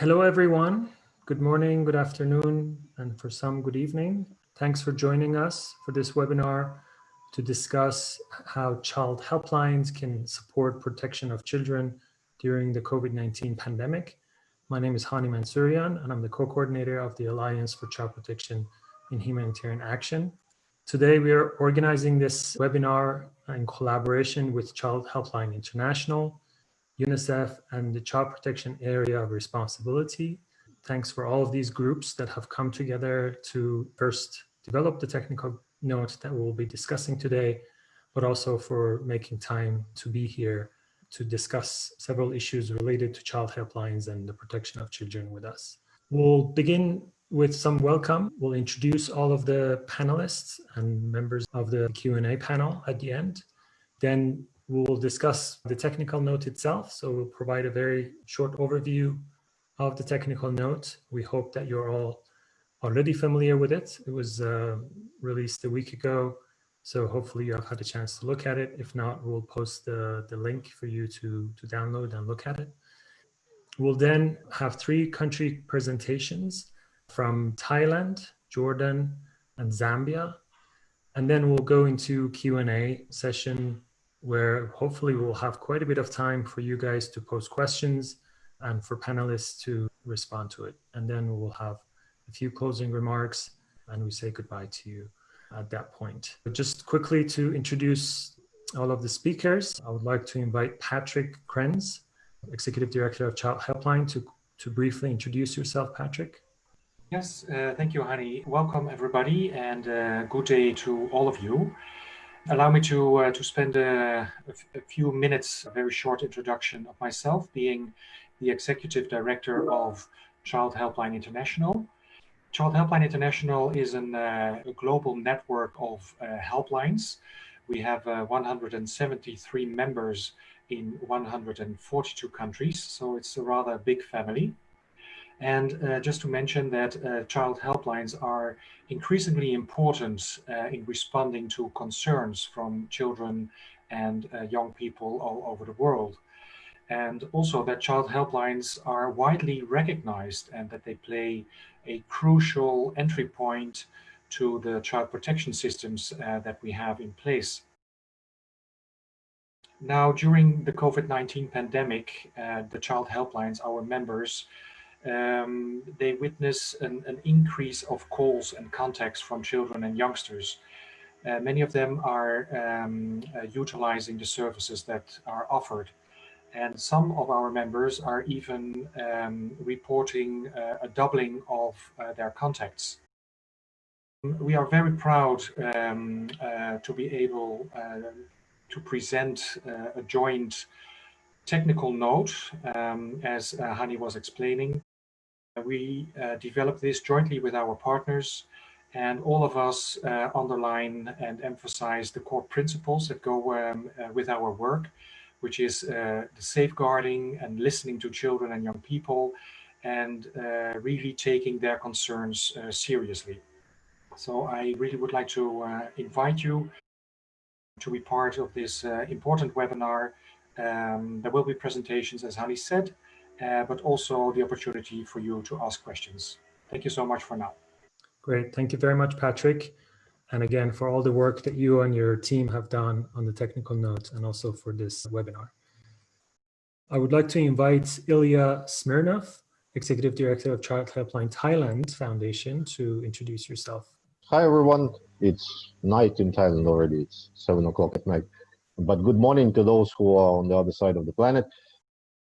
Hello, everyone. Good morning, good afternoon, and for some, good evening. Thanks for joining us for this webinar to discuss how child helplines can support protection of children during the COVID-19 pandemic. My name is Hani Mansourian, and I'm the co-coordinator of the Alliance for Child Protection in Humanitarian Action. Today, we are organizing this webinar in collaboration with Child Helpline International, UNICEF, and the Child Protection Area of Responsibility. Thanks for all of these groups that have come together to first develop the technical note that we'll be discussing today, but also for making time to be here to discuss several issues related to child helplines and the protection of children with us. We'll begin with some welcome. We'll introduce all of the panelists and members of the Q&A panel at the end. Then we'll discuss the technical note itself. So we'll provide a very short overview of the technical note. We hope that you're all already familiar with it. It was uh, released a week ago. So hopefully you have had a chance to look at it. If not, we'll post the, the link for you to, to download and look at it. We'll then have three country presentations from Thailand, Jordan, and Zambia. And then we'll go into Q&A session where hopefully we'll have quite a bit of time for you guys to post questions and for panelists to respond to it. And then we'll have a few closing remarks and we say goodbye to you at that point. But just quickly to introduce all of the speakers, I would like to invite Patrick Krens, Executive Director of Child Helpline, to, to briefly introduce yourself, Patrick. Yes, uh, thank you, Hani. Welcome, everybody, and uh, good day to all of you. Allow me to, uh, to spend a, a, few minutes, a very short introduction of myself, being the Executive Director of Child Helpline International, Child Helpline International is an, uh, a global network of uh, helplines. We have uh, 173 members in 142 countries, so it's a rather big family. And uh, just to mention that uh, child helplines are increasingly important uh, in responding to concerns from children and young people all over the world and also that child helplines are widely recognized and that they play a crucial entry point to the child protection systems uh, that we have in place. Now, during the COVID-19 pandemic, uh, the child helplines, our members, um, they witness an, an, increase of calls and contacts from children and youngsters. Uh, many of them are um, uh, utilizing the services that are offered and some of our members are even um, reporting uh, a doubling of uh, their contacts. We are very proud um, uh, to be able uh, to present a joint technical note, um, as uh, Hani was explaining. We developed this jointly with our partners and all of us underline and emphasize the core principles that go um, with our work which is uh, the safeguarding and listening to children and young people and uh, really taking their concerns uh, seriously. So I really would like to uh, invite you to be part of this uh, important webinar. Um, there will be presentations, as Hani said, uh, but also the opportunity for you to ask questions. Thank you so much for now. Great. Thank you very much, Patrick and again for all the work that you and your team have done on the technical notes and also for this webinar. I would like to invite Ilya Smirnoff, Executive Director of Child Helpline Thailand Foundation to introduce yourself. Hi everyone, it's night in Thailand already, it's seven o'clock at night. But good morning to those who are on the other side of the planet.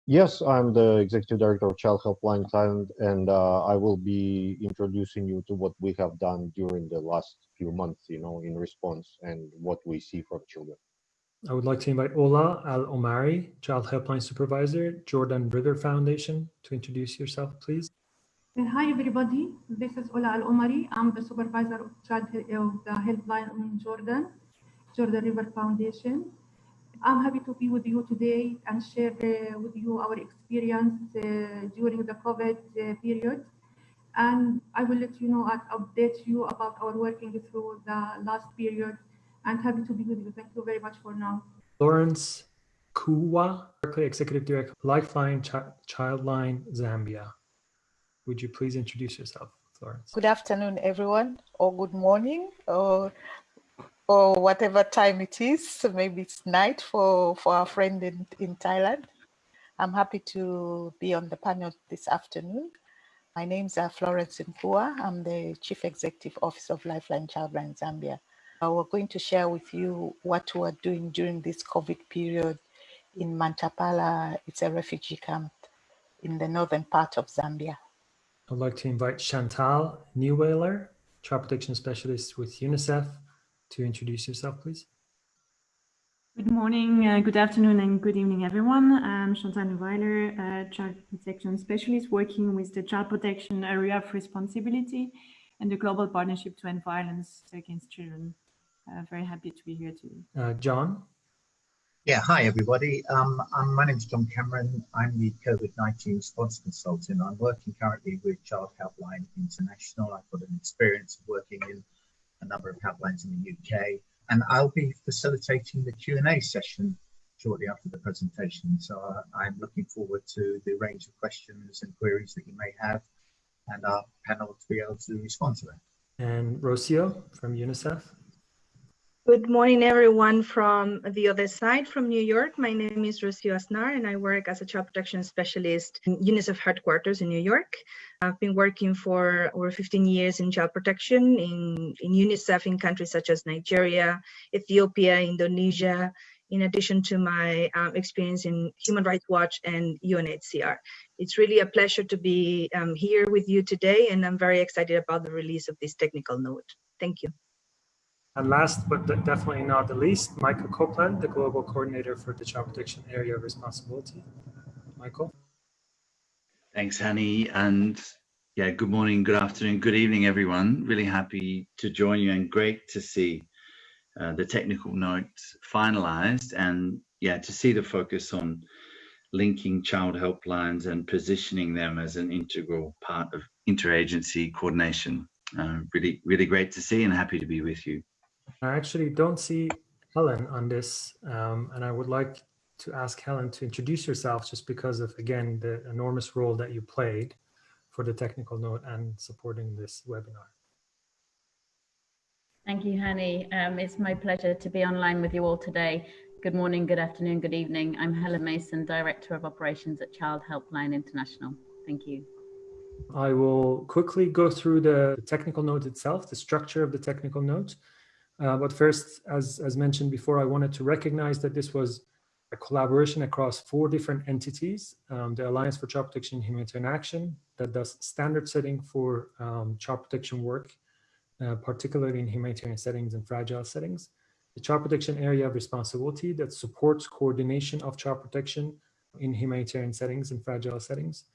Yes, I'm the executive director of Child Helpline Thailand, and uh, I will be introducing you to what we have done during the last few months, you know, in response and what we see from children. I would like to invite Ola Al Omari, Child Helpline Supervisor, Jordan River Foundation, to introduce yourself, please. Uh, hi, everybody. This is Ola Al Omari. I'm the supervisor of Child of the Helpline in Jordan, Jordan River Foundation. I'm happy to be with you today and share uh, with you our experience uh, during the COVID uh, period. And I will let you know and update you about our working through the last period and happy to be with you. Thank you very much for now. Florence Kuwa, Berkeley Executive Director, Lifeline Ch Childline Zambia. Would you please introduce yourself, Florence? Good afternoon, everyone, or good morning, or or whatever time it is. Maybe it's night for, for our friend in, in Thailand. I'm happy to be on the panel this afternoon. My name is uh, Florence Nkua. I'm the Chief Executive Officer of Lifeline Childline Zambia. Uh, we're going to share with you what we're doing during this COVID period in Mantapala. It's a refugee camp in the northern part of Zambia. I'd like to invite Chantal Newweiler, Child Protection Specialist with UNICEF, to introduce yourself, please. Good morning, uh, good afternoon, and good evening, everyone. I'm Chantal Weiler, uh, Child Protection Specialist working with the Child Protection Area of Responsibility and the Global Partnership to End Violence Against Children. Uh, very happy to be here today. Uh, John? Yeah, hi, everybody. Um, I'm, my name is John Cameron. I'm the COVID-19 response consultant. I'm working currently with Child Helpline International. I've got an experience of working in a number of helplines in the UK and I'll be facilitating the Q&A session shortly after the presentation. So I'm looking forward to the range of questions and queries that you may have and our panel to be able to respond to them. And Rocio from UNICEF. Good morning, everyone from the other side from New York. My name is Rocio Aznar, and I work as a child protection specialist in UNICEF headquarters in New York. I've been working for over 15 years in child protection in, in UNICEF in countries such as Nigeria, Ethiopia, Indonesia, in addition to my um, experience in Human Rights Watch and UNHCR. It's really a pleasure to be um, here with you today, and I'm very excited about the release of this technical note. Thank you. And last but definitely not the least, Michael Copland, the Global Coordinator for the Child Protection Area of Responsibility. Michael. Thanks, Hani. And yeah, good morning, good afternoon, good evening, everyone. Really happy to join you and great to see uh, the technical note finalized and yeah, to see the focus on linking child helplines and positioning them as an integral part of interagency coordination. Uh, really, really great to see and happy to be with you. I actually don't see Helen on this, um, and I would like to ask Helen to introduce yourself just because of, again, the enormous role that you played for the technical note and supporting this webinar. Thank you, Hani. Um, it's my pleasure to be online with you all today. Good morning, good afternoon, good evening. I'm Helen Mason, Director of Operations at Child Helpline International. Thank you. I will quickly go through the technical note itself, the structure of the technical note. Uh, but first, as, as mentioned before, I wanted to recognize that this was a collaboration across four different entities. Um, the Alliance for Child Protection and Humanitarian Action that does standard setting for um, child protection work, uh, particularly in humanitarian settings and fragile settings. The Child Protection Area of Responsibility that supports coordination of child protection in humanitarian settings and fragile settings.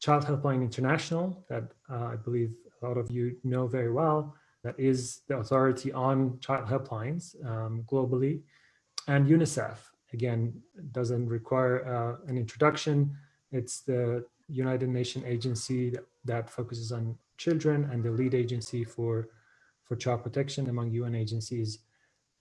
Child Helpline International that uh, I believe a lot of you know very well, that is the authority on child helplines um, globally, and UNICEF, again, doesn't require uh, an introduction. It's the United Nations agency that, that, focuses on children and the lead agency for, for child protection among UN agencies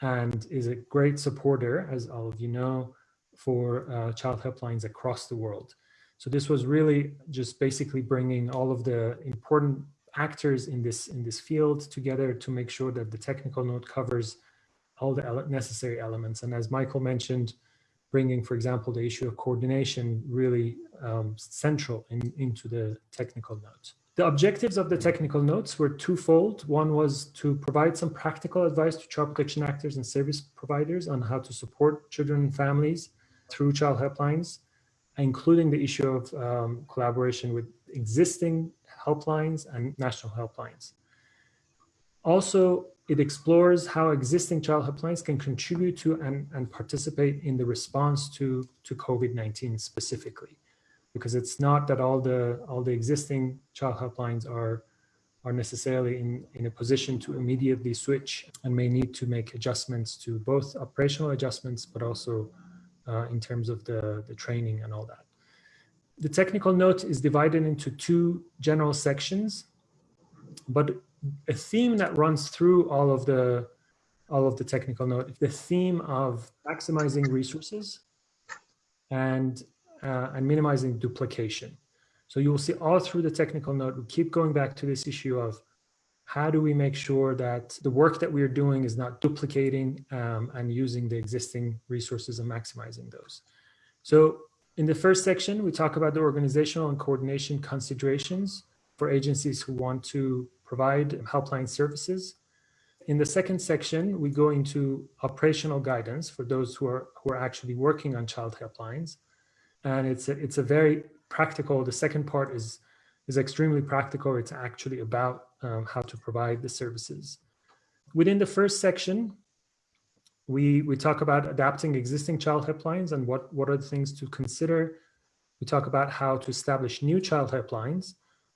and is a great supporter, as all of you know, for uh, child helplines across the world. So this was really just basically bringing all of the important actors in this in this field together to make sure that the technical note covers all the ele necessary elements. And as Michael mentioned, bringing, for example, the issue of coordination really um, central in, into the technical note. The objectives of the technical notes were twofold. One was to provide some practical advice to child protection actors and service providers on how to support children and families through child helplines, including the issue of um, collaboration with existing helplines and national helplines. Also, it explores how existing child helplines can contribute to and, and participate in the response to, to COVID-19 specifically. Because it's not that all the, all the existing child helplines are, are necessarily in, in a position to immediately switch and may need to make adjustments to both operational adjustments, but also uh, in terms of the, the training and all that. The technical note is divided into two general sections, but a theme that runs through all of the all of the technical note, the theme of maximizing resources and uh, and minimizing duplication. So you will see all through the technical note, we keep going back to this issue of how do we make sure that the work that we are doing is not duplicating um, and using the existing resources and maximizing those. So in the first section, we talk about the organizational and coordination considerations for agencies who want to provide helpline services. In the second section, we go into operational guidance for those who are who are actually working on child helplines. And it's a, it's a very practical, the second part is is extremely practical. It's actually about um, how to provide the services. Within the first section, we, we talk about adapting existing child helplines and what, what are the things to consider. We talk about how to establish new child helplines.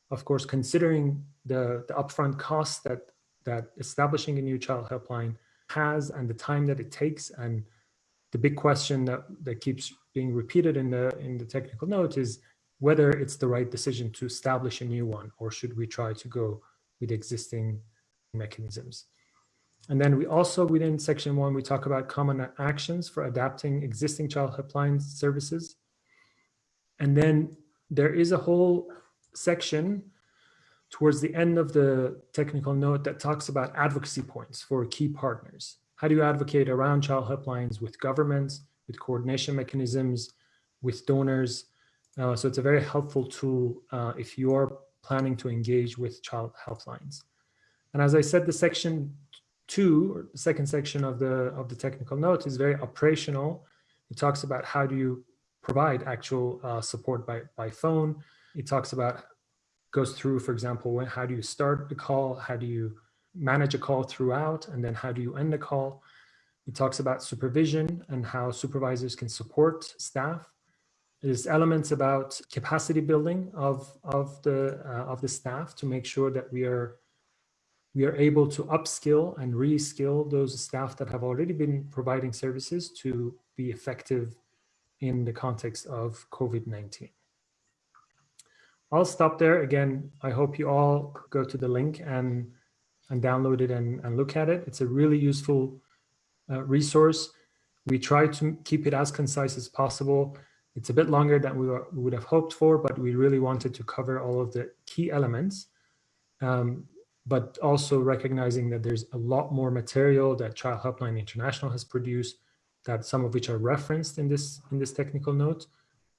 Of course, considering the, the upfront costs that, that establishing a new child helpline has and the time that it takes. And the big question that, that keeps being repeated in the, in the technical note is whether it's the right decision to establish a new one or should we try to go with existing mechanisms. And then we also within section one, we talk about common actions for adapting existing child helpline services. And then there is a whole section towards the end of the technical note that talks about advocacy points for key partners. How do you advocate around child helplines with governments, with coordination mechanisms, with donors, uh, so it's a very helpful tool uh, if you're planning to engage with child helplines. And as I said, the section two, or the second section of the of the technical note is very operational. It talks about how do you provide actual uh, support by, by phone. It talks about, goes through, for example, when, how do you start the call? How do you manage a call throughout? And then how do you end the call? It talks about supervision and how supervisors can support staff there's elements about capacity building of, of, the, uh, of the staff to make sure that we are, we are able to upskill and reskill those staff that have already been providing services to be effective in the context of COVID-19. I'll stop there. Again, I hope you all go to the link and, and download it and, and look at it. It's a really useful uh, resource. We try to keep it as concise as possible. It's a bit longer than we, were, we would have hoped for, but we really wanted to cover all of the key elements. Um, but also recognizing that there's a lot more material that Child Helpline International has produced, that some of which are referenced in this in this technical note,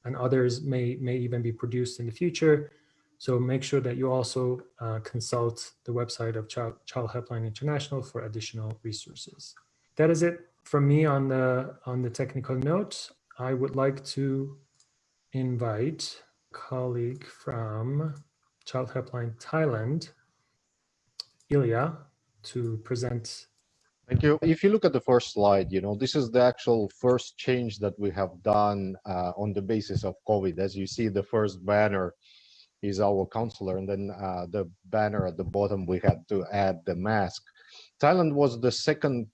and others may may even be produced in the future. So make sure that you also uh, consult the website of Child, Child Helpline International for additional resources. That is it from me on the on the technical note. I would like to invite colleague from Child Helpline Thailand, Ilya, to present. Thank you. If you look at the first slide, you know, this is the actual first change that we have done uh, on the basis of COVID. As you see, the first banner is our counselor, and then uh, the banner at the bottom, we had to add the mask. Thailand was the second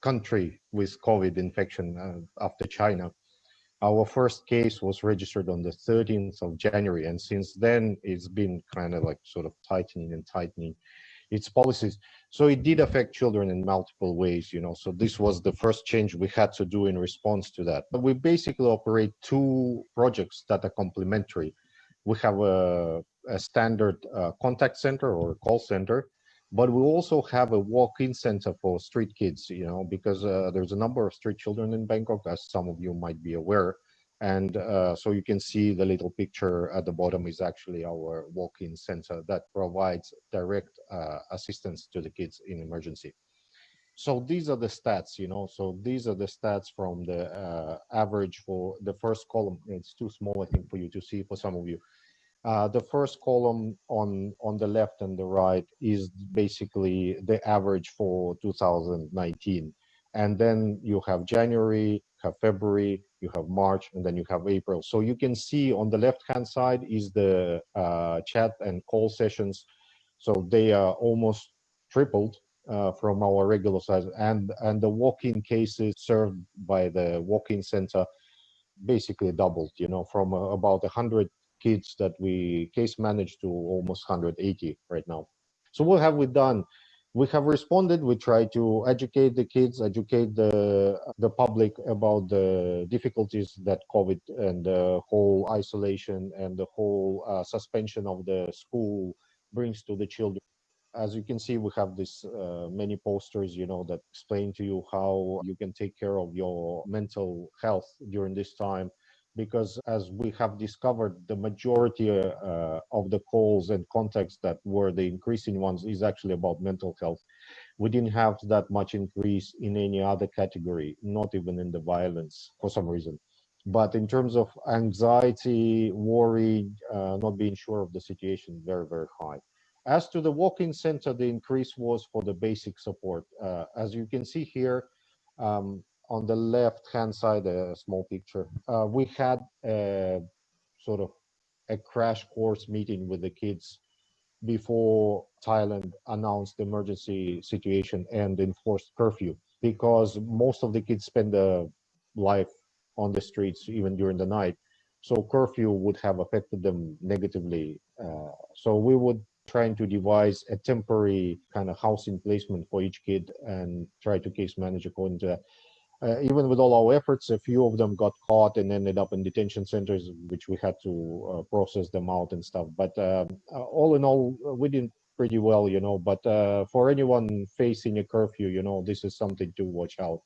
country with COVID infection uh, after China. Our first case was registered on the 13th of January, and since then it's been kind of like sort of tightening and tightening its policies. So it did affect children in multiple ways, you know. So this was the first change we had to do in response to that. But we basically operate two projects that are complementary. We have a, a standard uh, contact center or call center, but we also have a walk-in center for street kids, you know, because uh, there's a number of street children in Bangkok, as some of you might be aware. And uh, so you can see the little picture at the bottom is actually our walk-in center that provides direct uh, assistance to the kids in emergency. So these are the stats, you know, so these are the stats from the uh, average for the first column. It's too small, I think, for you to see for some of you. Uh, the first column on on the left and the right is basically the average for 2019 and then you have january have february you have march and then you have april so you can see on the left hand side is the uh, chat and call sessions so they are almost tripled uh, from our regular size and and the walk-in cases served by the walk-in center basically doubled you know from uh, about 100 kids that we case managed to almost 180 right now. So what have we done? We have responded. We try to educate the kids, educate the the public about the difficulties that COVID and the whole isolation and the whole uh, suspension of the school brings to the children. As you can see, we have this uh, many posters, you know, that explain to you how you can take care of your mental health during this time because as we have discovered the majority uh, of the calls and contacts that were the increasing ones is actually about mental health. We didn't have that much increase in any other category not even in the violence for some reason. But in terms of anxiety worry uh, not being sure of the situation very very high. As to the walk-in center the increase was for the basic support. Uh, as you can see here um, on the left hand side a small picture. Uh, we had a sort of a crash course meeting with the kids before thailand announced the emergency situation and enforced curfew because most of the kids spend their life on the streets even during the night. So curfew would have affected them negatively uh, so we would trying to devise a temporary kind of housing placement for each kid and try to case manage according to that uh, even with all our efforts, a few of them got caught and ended up in detention centers, which we had to uh, process them out and stuff. But uh, uh all in all, we did pretty well, you know. But uh, for anyone facing a curfew, you know, this is something to watch out.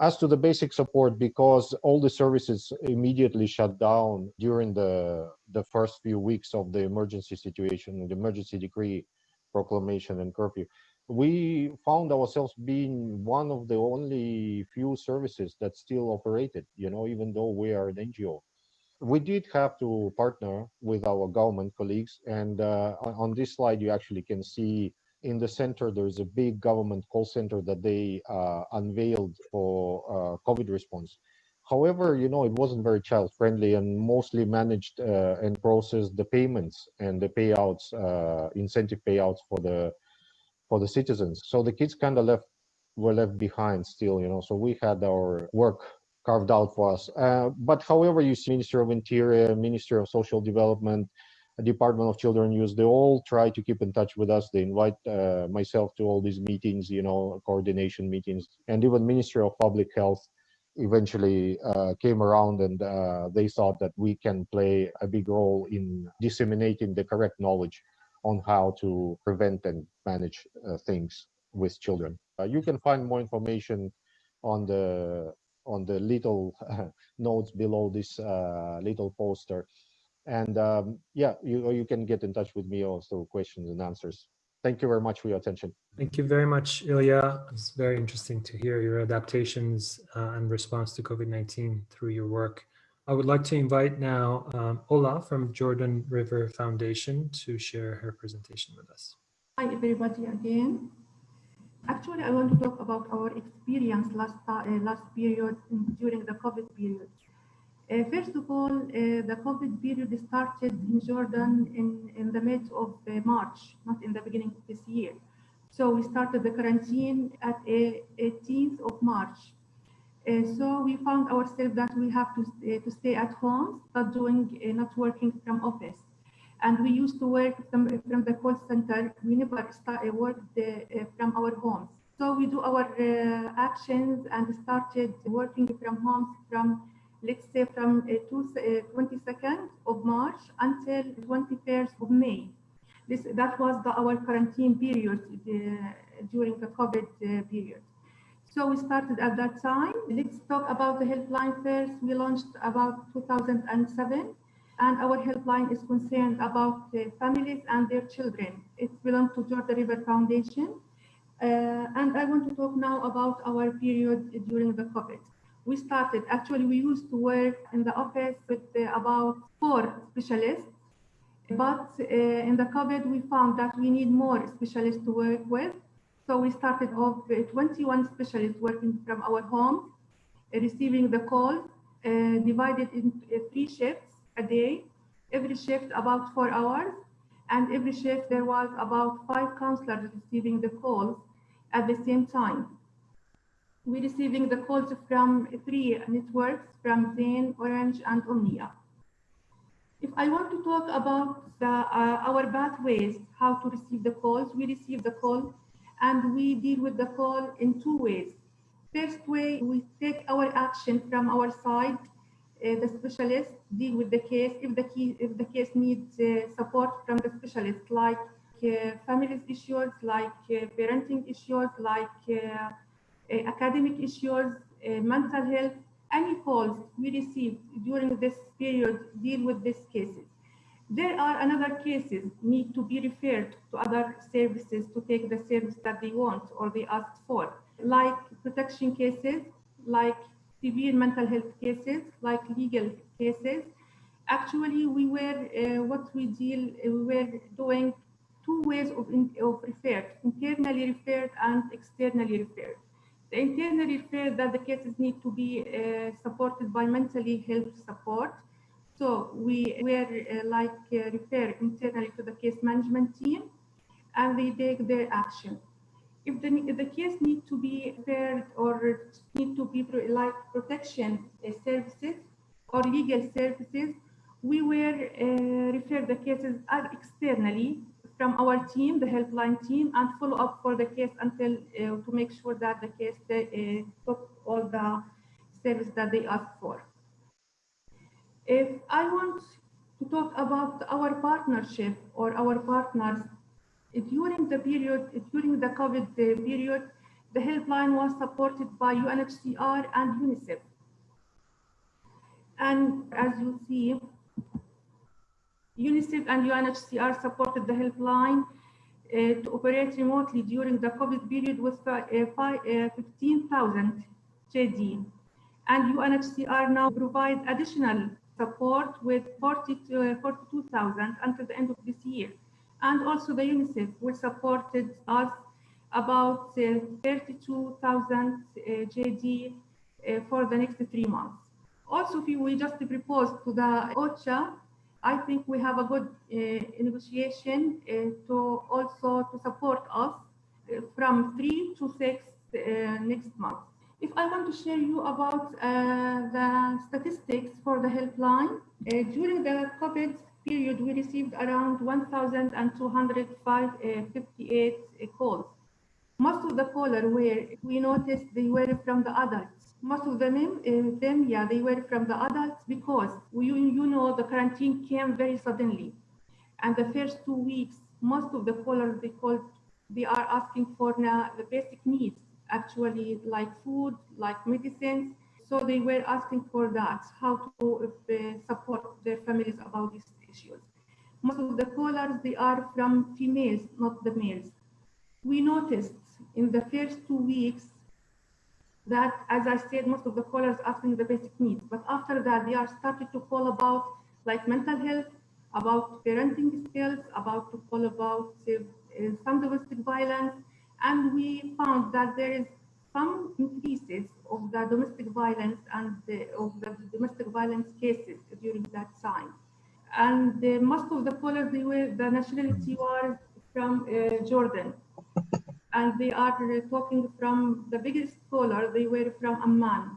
As to the basic support, because all the services immediately shut down during the the first few weeks of the emergency situation, the emergency decree proclamation and curfew, we found ourselves being one of the only few services that still operated, you know, even though we are an NGO. We did have to partner with our government colleagues. And uh, on this slide, you actually can see in the center, there's a big government call center that they uh, unveiled for uh, COVID response. However, you know, it wasn't very child friendly and mostly managed uh, and processed the payments and the payouts, uh, incentive payouts for the for the citizens. So the kids kind of left were left behind still, you know. So we had our work carved out for us. Uh, but however, you see Ministry of Interior, Ministry of Social Development, Department of Children Youth, they all try to keep in touch with us. They invite uh, myself to all these meetings, you know, coordination meetings, and even Ministry of Public Health eventually uh, came around and uh, they thought that we can play a big role in disseminating the correct knowledge on how to prevent and manage uh, things with children. Uh, you can find more information on the on the little notes below this uh, little poster. And um, yeah, you, you can get in touch with me also questions and answers. Thank you very much for your attention. Thank you very much, Ilya. It's very interesting to hear your adaptations uh, and response to COVID-19 through your work. I would like to invite now um, Ola from Jordan River Foundation to share her presentation with us. Hi, everybody again. Actually, I want to talk about our experience last, uh, last period during the COVID period. Uh, first of all, uh, the COVID period started in Jordan in, in the mid of uh, March, not in the beginning of this year. So we started the quarantine at 18th of March. Uh, so we found ourselves that we have to, uh, to stay at home, but doing, uh, not working from office. And we used to work from, from the call center. We never start, worked from our homes. So we do our actions and started working from homes from let's say from uh, two, uh, 22nd of March until 21st of May. This, that was the, our quarantine period uh, during the COVID period. So we started at that time. Let's talk about the helpline first. We launched about 2007 and our helpline is concerned about uh, families and their children. It belongs to Jordan River Foundation. Uh, and I want to talk now about our period during the COVID. We started, actually we used to work in the office with uh, about four specialists, but uh, in the COVID we found that we need more specialists to work with. So we started off 21 specialists working from our home, receiving the calls, uh, divided in uh, three shifts a day, every shift about four hours, and every shift there was about five counselors receiving the calls at the same time. we receiving the calls from three networks from Zain, Orange, and Umniah. If I want to talk about the, uh, our pathways, how to receive the calls, we receive the call and we deal with the call in two ways. First way, we take our action from our side. Uh, the specialist deal with the case if the key, if the case needs uh, support from the specialist, like uh, families issues, like uh, parenting issues, like uh, uh, academic issues, mental health. Any calls we receive during this period deal with these cases. There are another cases need to be referred to other services to take the service that they want or they asked for, like protection cases, like severe mental health cases, like legal cases. Actually, we were, uh, what we deal, uh, we were doing two ways of, in, of referred, internally referred and externally referred. The internally referred that the cases need to be uh, supported by mentally health support. So we were uh, like uh, refer internally to the case management team and they take their action if the, if the case need to be referred or need to be like protection uh, services or legal services, we will uh, refer the cases externally from our team, the helpline team, and follow up for the case until uh, to make sure that the case uh, took all the service that they asked for. If I want to talk about our partnership or our partners during the period, during the COVID period, the helpline was supported by UNHCR and UNICEF. And as you see, UNICEF and UNHCR supported the helpline uh, to operate remotely during the COVID period with uh, uh 15,000 JD. And UNHCR now provides additional support with 42,000 42, until the end of this year and also the UNICEF will supported us about uh, 32,000 uh, JD uh, for the next three months. Also, if we just propose to the OCHA, I think we have a good uh, negotiation uh, to also to support us uh, from three to six next month. If I want to share you about the statistics for the helpline, during the COVID period, we received around 1,258 uh, calls. Most of the callers were, we noticed they were from the adults. Most of them, uh, them, yeah, they were from the adults because we, you know the quarantine came very suddenly. And the first two weeks, most of the callers they called, they are asking for now the basic needs, actually like food, like medicines. So they were asking for that, how to uh, support their families about these issues. Most of the callers, they are from females, not the males. We noticed in the first two weeks that, as I said, most of the callers asking the basic needs, but after that, they are started to call about like mental health, about parenting skills, about to call about uh, some domestic violence, and we found that there is some increases of the domestic violence and the, of the domestic violence cases during that time and uh, most of the callers they were the nationality was from uh, Jordan, and they are talking from the biggest caller. They were from Amman,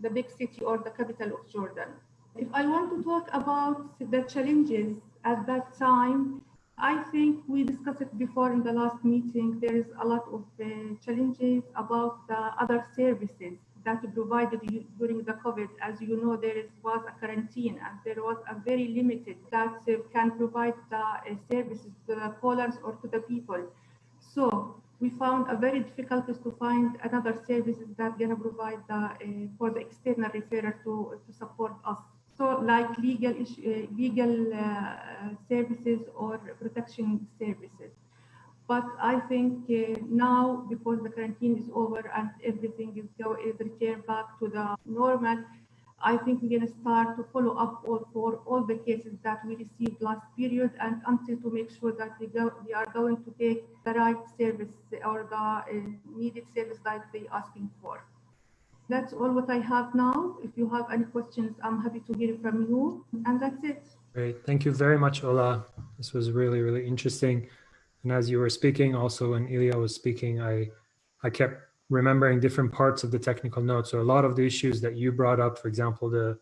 the big city or the capital of Jordan. If I want to talk about the challenges at that time, I think we discussed it before in the last meeting. There is a lot of uh, challenges about the other services that provided during the COVID. As you know, there is, was a quarantine and there was a very limited that uh, can provide the uh, services to the callers or to the people. So we found a very difficult to find another services that gonna provide the, uh, for the external referrer to, to support us. So like legal, issue, legal uh, services or protection services. But I think uh, now, because the quarantine is over and everything is go is returned back to the normal, I think we're going to start to follow up all for all the cases that we received last period and until to make sure that we go we are going to take the right service or the uh, needed service that they are asking for. That's all what I have now. If you have any questions, I'm happy to hear from you. And that's it. Great. Thank you very much, Ola. This was really, really interesting. And as you were speaking, also when Ilya was speaking, I, I kept remembering different parts of the technical notes. So a lot of the issues that you brought up, for example, the,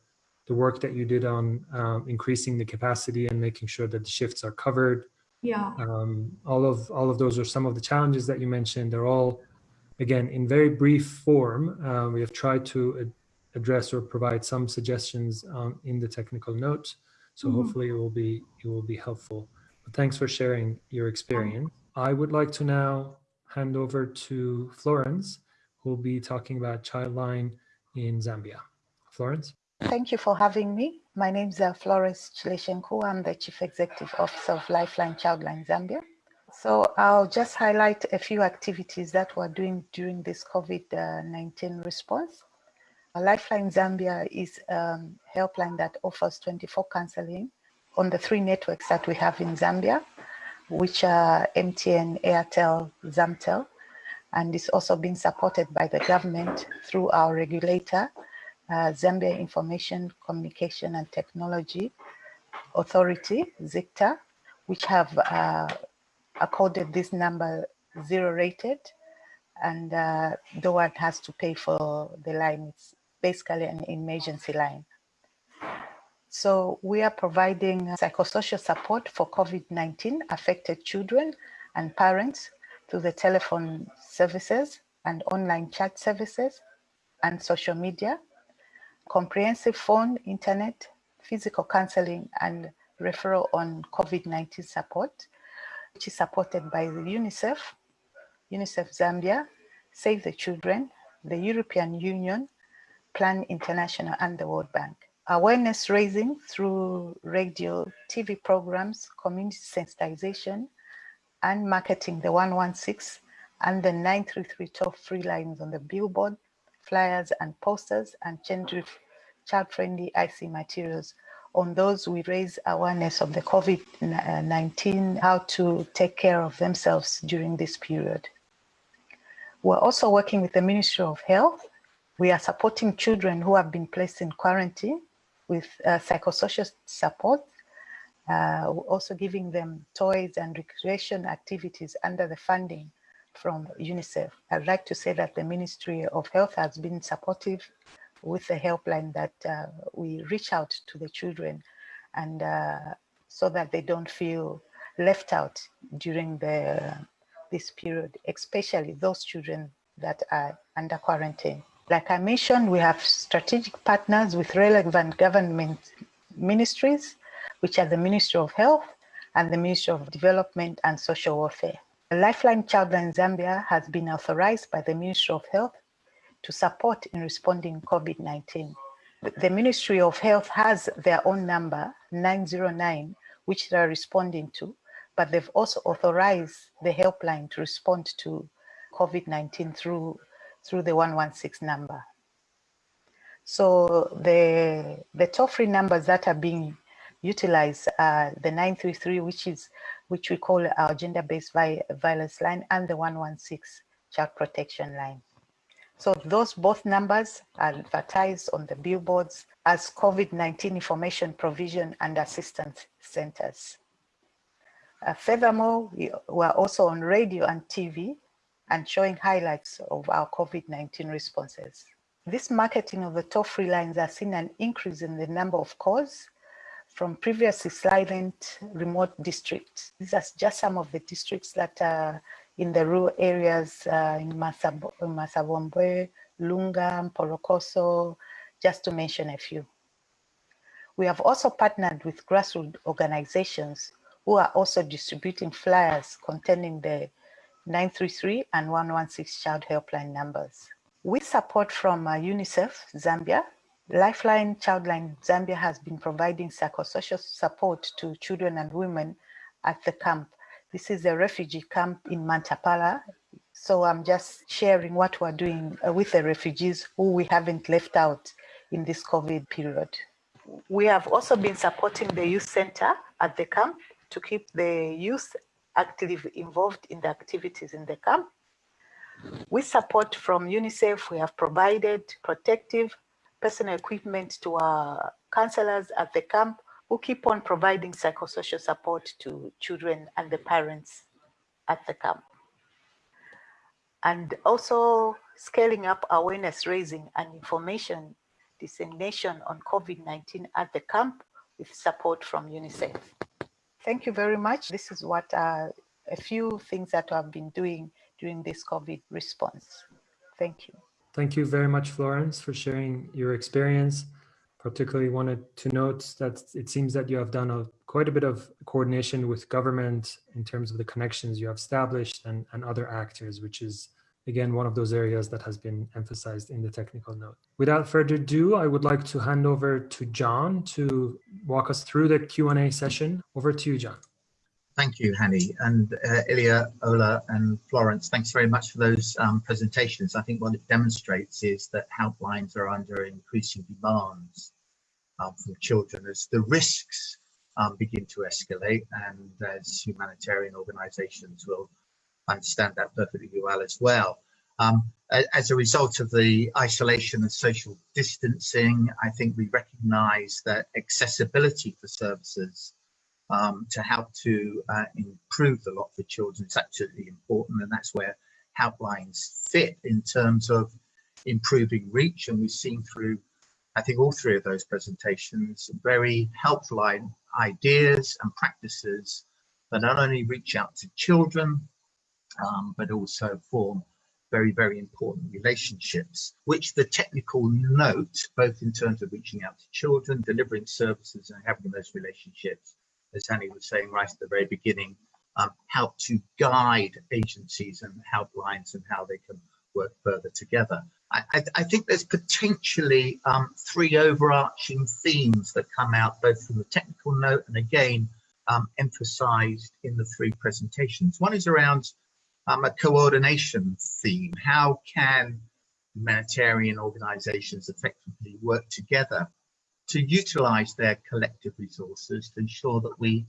the work that you did on um, increasing the capacity and making sure that the shifts are covered, Yeah. Um, all of all of those are some of the challenges that you mentioned. They're all, again, in very brief form. Uh, we have tried to ad address or provide some suggestions um, in the technical note. So mm -hmm. hopefully it will be it will be helpful. But thanks for sharing your experience. I would like to now hand over to Florence, who will be talking about Childline in Zambia. Florence. Thank you for having me. My name is uh, Florence Chileshenko. I'm the Chief Executive Officer of Lifeline Childline Zambia. So I'll just highlight a few activities that we're doing during this COVID-19 response. Lifeline Zambia is a helpline that offers 24 counseling on the three networks that we have in Zambia, which are MTN, Airtel, Zamtel, and is also being supported by the government through our regulator, uh, Zambia Information Communication and Technology Authority, ZICTA, which have uh, accorded this number zero rated and uh, the one has to pay for the line. It's basically an emergency line. So we are providing psychosocial support for COVID-19 affected children and parents through the telephone services and online chat services and social media, comprehensive phone, internet, physical counseling and referral on COVID-19 support, which is supported by the UNICEF, UNICEF Zambia, Save the Children, the European Union, Plan International and the World Bank awareness raising through radio, TV programs, community sensitization, and marketing the 116 and the 933 toll free lines on the billboard, flyers and posters, and child-friendly IC materials. On those, we raise awareness of the COVID-19, how to take care of themselves during this period. We're also working with the Ministry of Health. We are supporting children who have been placed in quarantine with uh, psychosocial support, uh, also giving them toys and recreation activities under the funding from UNICEF. I'd like to say that the Ministry of Health has been supportive with the helpline that uh, we reach out to the children and uh, so that they don't feel left out during the this period, especially those children that are under quarantine. Like I mentioned, we have strategic partners with relevant government ministries, which are the Ministry of Health and the Ministry of Development and Social Welfare. The Lifeline Childline Zambia has been authorized by the Ministry of Health to support in responding COVID-19. The Ministry of Health has their own number, 909, which they are responding to, but they've also authorized the helpline to respond to COVID-19 through through the 116 number. So the, the toll-free numbers that are being utilized are the 933, which is which we call our gender-based violence line, and the 116 child protection line. So those both numbers are advertised on the billboards as COVID-19 information provision and assistance centers. Uh, furthermore, we were also on radio and TV and showing highlights of our COVID-19 responses. This marketing of the toll-free lines has seen an increase in the number of calls from previously silent remote districts. These are just some of the districts that are in the rural areas uh, in Massabombwe, Lunga, Mporokoso, just to mention a few. We have also partnered with grassroots organizations who are also distributing flyers containing the 933 and 116 child helpline numbers. With support from uh, UNICEF Zambia, Lifeline Childline Zambia has been providing psychosocial support to children and women at the camp. This is a refugee camp in Mantapala. So I'm just sharing what we're doing uh, with the refugees who we haven't left out in this COVID period. We have also been supporting the youth center at the camp to keep the youth actively involved in the activities in the camp. With support from UNICEF, we have provided protective personal equipment to our counselors at the camp who keep on providing psychosocial support to children and the parents at the camp. And also scaling up awareness raising and information dissemination on COVID-19 at the camp with support from UNICEF. Thank you very much. This is what uh, a few things that I've been doing during this COVID response. Thank you. Thank you very much, Florence, for sharing your experience. Particularly wanted to note that it seems that you have done a, quite a bit of coordination with government in terms of the connections you have established and, and other actors, which is again, one of those areas that has been emphasized in the technical note. Without further ado, I would like to hand over to John to walk us through the Q&A session. Over to you, John. Thank you, Hani, and uh, Ilya, Ola, and Florence. Thanks very much for those um, presentations. I think what it demonstrates is that helplines are under increasing demands um, from children as the risks um, begin to escalate and as humanitarian organizations will understand that perfectly well as well. Um, as a result of the isolation and social distancing, I think we recognize that accessibility for services um, to help to uh, improve the lot for children is absolutely important. And that's where helplines fit in terms of improving reach. And we've seen through, I think, all three of those presentations, very helpline ideas and practices that not only reach out to children, um, but also form very, very important relationships, which the technical note, both in terms of reaching out to children, delivering services and having those relationships, as Annie was saying right at the very beginning, um, help to guide agencies and helplines and how they can work further together. I, I, I think there's potentially um, three overarching themes that come out both from the technical note and again um, emphasized in the three presentations. One is around um, a coordination theme. How can humanitarian organizations effectively work together to utilize their collective resources to ensure that we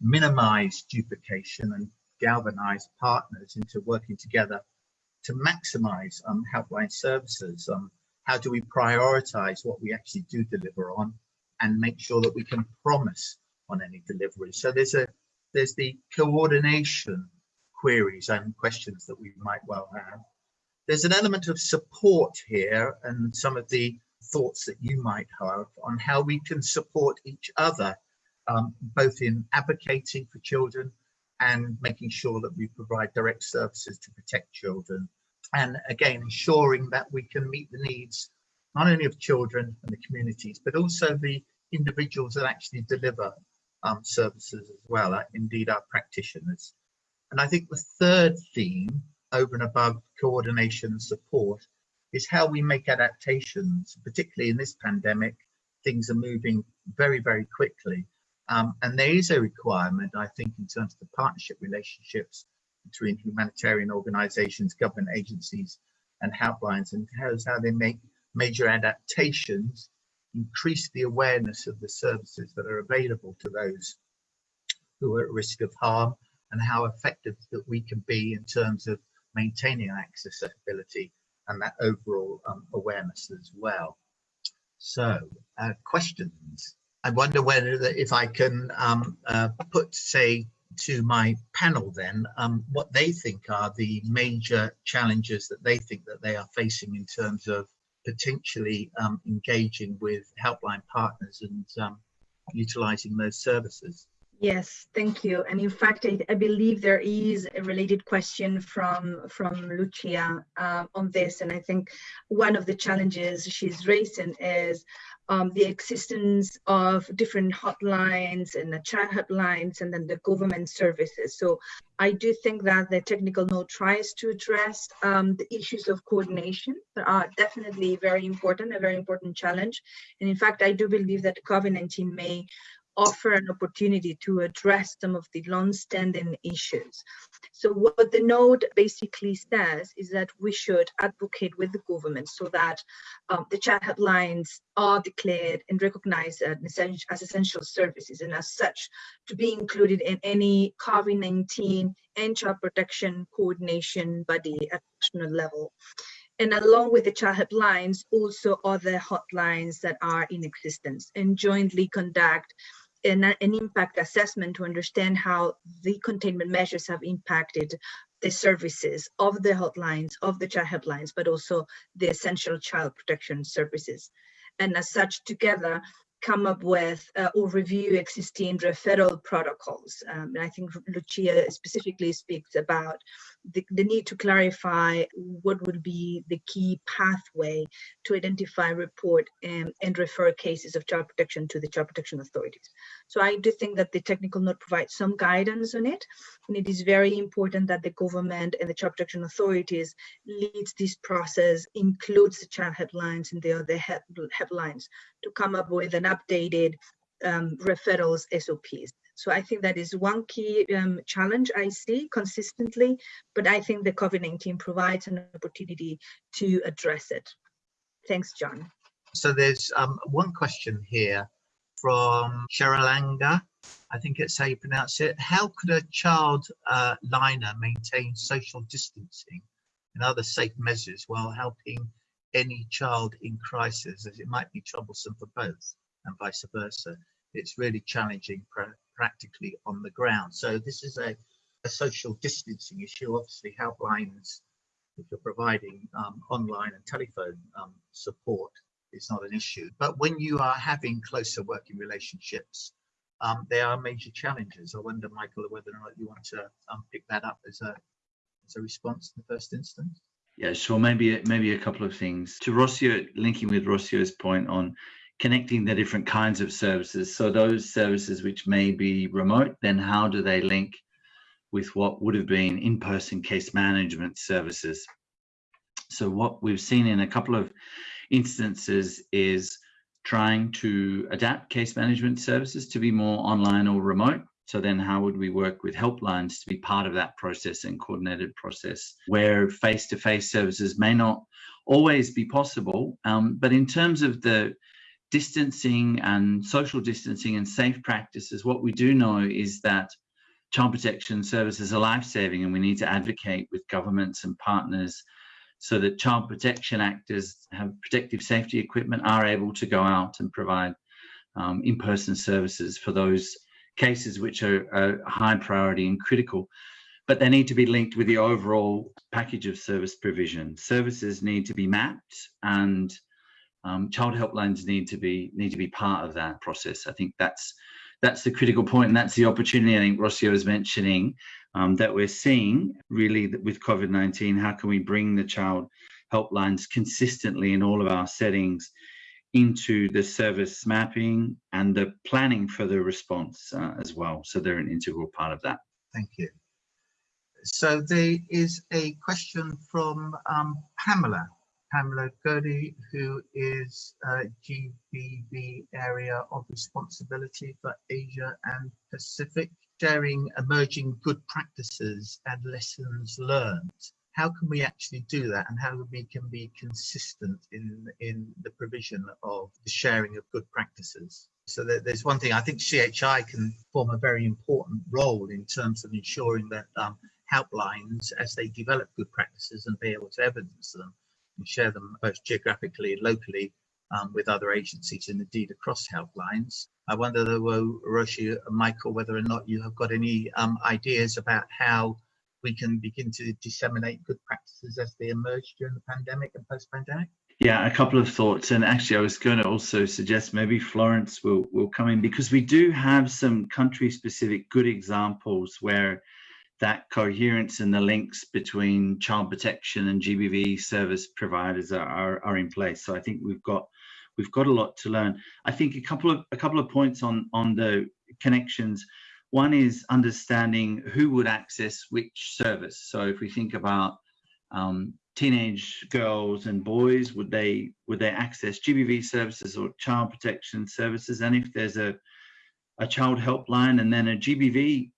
minimize duplication and galvanize partners into working together to maximize um, helpline services? Um, how do we prioritize what we actually do deliver on and make sure that we can promise on any delivery? So there's a there's the coordination queries and questions that we might well have. There's an element of support here and some of the thoughts that you might have on how we can support each other, um, both in advocating for children and making sure that we provide direct services to protect children. And again, ensuring that we can meet the needs not only of children and the communities, but also the individuals that actually deliver um, services as well, indeed our practitioners. And I think the third theme over and above coordination and support is how we make adaptations, particularly in this pandemic, things are moving very, very quickly. Um, and there is a requirement, I think, in terms of the partnership relationships between humanitarian organizations, government agencies, and helplines, and how, how they make major adaptations, increase the awareness of the services that are available to those who are at risk of harm, and how effective that we can be in terms of maintaining accessibility and that overall um, awareness as well. So, uh, questions. I wonder whether if I can um, uh, put, say, to my panel then, um, what they think are the major challenges that they think that they are facing in terms of potentially um, engaging with helpline partners and um, utilizing those services. Yes, thank you. And in fact, I, I, believe there is a related question from from Lucia uh, on this. And I think one of the challenges she's raising is um, the existence of different hotlines and the chat hotlines and then the government services. So I do think that the technical note tries to address um, the issues of coordination that are definitely very important, a very important challenge. And in fact, I do believe that COVID-19 may offer an opportunity to address some of the long-standing issues. So what the node basically says is that we should advocate with the government so that um, the chat hotlines are declared and recognized as essential services and as such to be included in any COVID-19 and child protection coordination body at national level and along with the child hotlines, also other hotlines that are in existence and jointly conduct an, an impact assessment to understand how the containment measures have impacted the services of the hotlines, of the child helplines, but also the essential child protection services. And as such, together, come up with uh, or review existing referral protocols. Um, and I think Lucia specifically speaks about the, the, need to clarify what would be the key pathway to identify, report, and, and refer cases of child protection to the child protection authorities. So I do think that the technical note provides some guidance on it, and it is very important that the government and the child protection authorities leads this process, includes the child helplines and the other helplines to come up with an updated um, referrals SOPs. So I think that is one key um, challenge I see consistently, but I think the COVID-19 provides an opportunity to address it. Thanks, John. So there's um, one question here from Sharalanga. I think it's how you pronounce it. How could a child uh, liner maintain social distancing and other safe measures while helping any child in crisis as it might be troublesome for both and vice versa? It's really challenging practically on the ground. So this is a, a social distancing issue. Obviously, helplines, if you're providing um, online and telephone um, support, is not an issue. But when you are having closer working relationships, um, there are major challenges. I wonder, Michael, whether or not you want to um, pick that up as a as a response in the first instance. Yeah, sure. Maybe maybe a couple of things to Rossio, linking with Rossio's point on connecting the different kinds of services. So those services which may be remote, then how do they link with what would have been in-person case management services? So what we've seen in a couple of instances is trying to adapt case management services to be more online or remote. So then how would we work with helplines to be part of that process and coordinated process where face-to-face -face services may not always be possible. Um, but in terms of the distancing and social distancing and safe practices, what we do know is that child protection services are life-saving and we need to advocate with governments and partners so that child protection actors have protective safety equipment are able to go out and provide um, in-person services for those cases which are, are high priority and critical but they need to be linked with the overall package of service provision. Services need to be mapped and um, child helplines need to be need to be part of that process. I think that's that's the critical point, and that's the opportunity. I think Rossio is mentioning um, that we're seeing really with COVID-19. How can we bring the child helplines consistently in all of our settings into the service mapping and the planning for the response uh, as well? So they're an integral part of that. Thank you. So there is a question from um, Pamela. Pamela Gody, who is uh, GBV Area of Responsibility for Asia and Pacific, sharing emerging good practices and lessons learned. How can we actually do that and how we can be consistent in, in the provision of the sharing of good practices? So there's one thing, I think CHI can form a very important role in terms of ensuring that um, helplines, as they develop good practices and be able to evidence them, and share them both geographically and locally um, with other agencies and indeed across helplines. I wonder, though, Roshi and Michael, whether or not you have got any um, ideas about how we can begin to disseminate good practices as they emerge during the pandemic and post-pandemic? Yeah, a couple of thoughts. And actually, I was going to also suggest maybe Florence will, will come in because we do have some country specific good examples where that coherence and the links between child protection and GBV service providers are, are, are, in place. So I think we've got we've got a lot to learn. I think a couple of a couple of points on on the connections. One is understanding who would access which service. So if we think about um, teenage girls and boys, would they would they access GBV services or child protection services? And if there's a a child helpline and then a GBV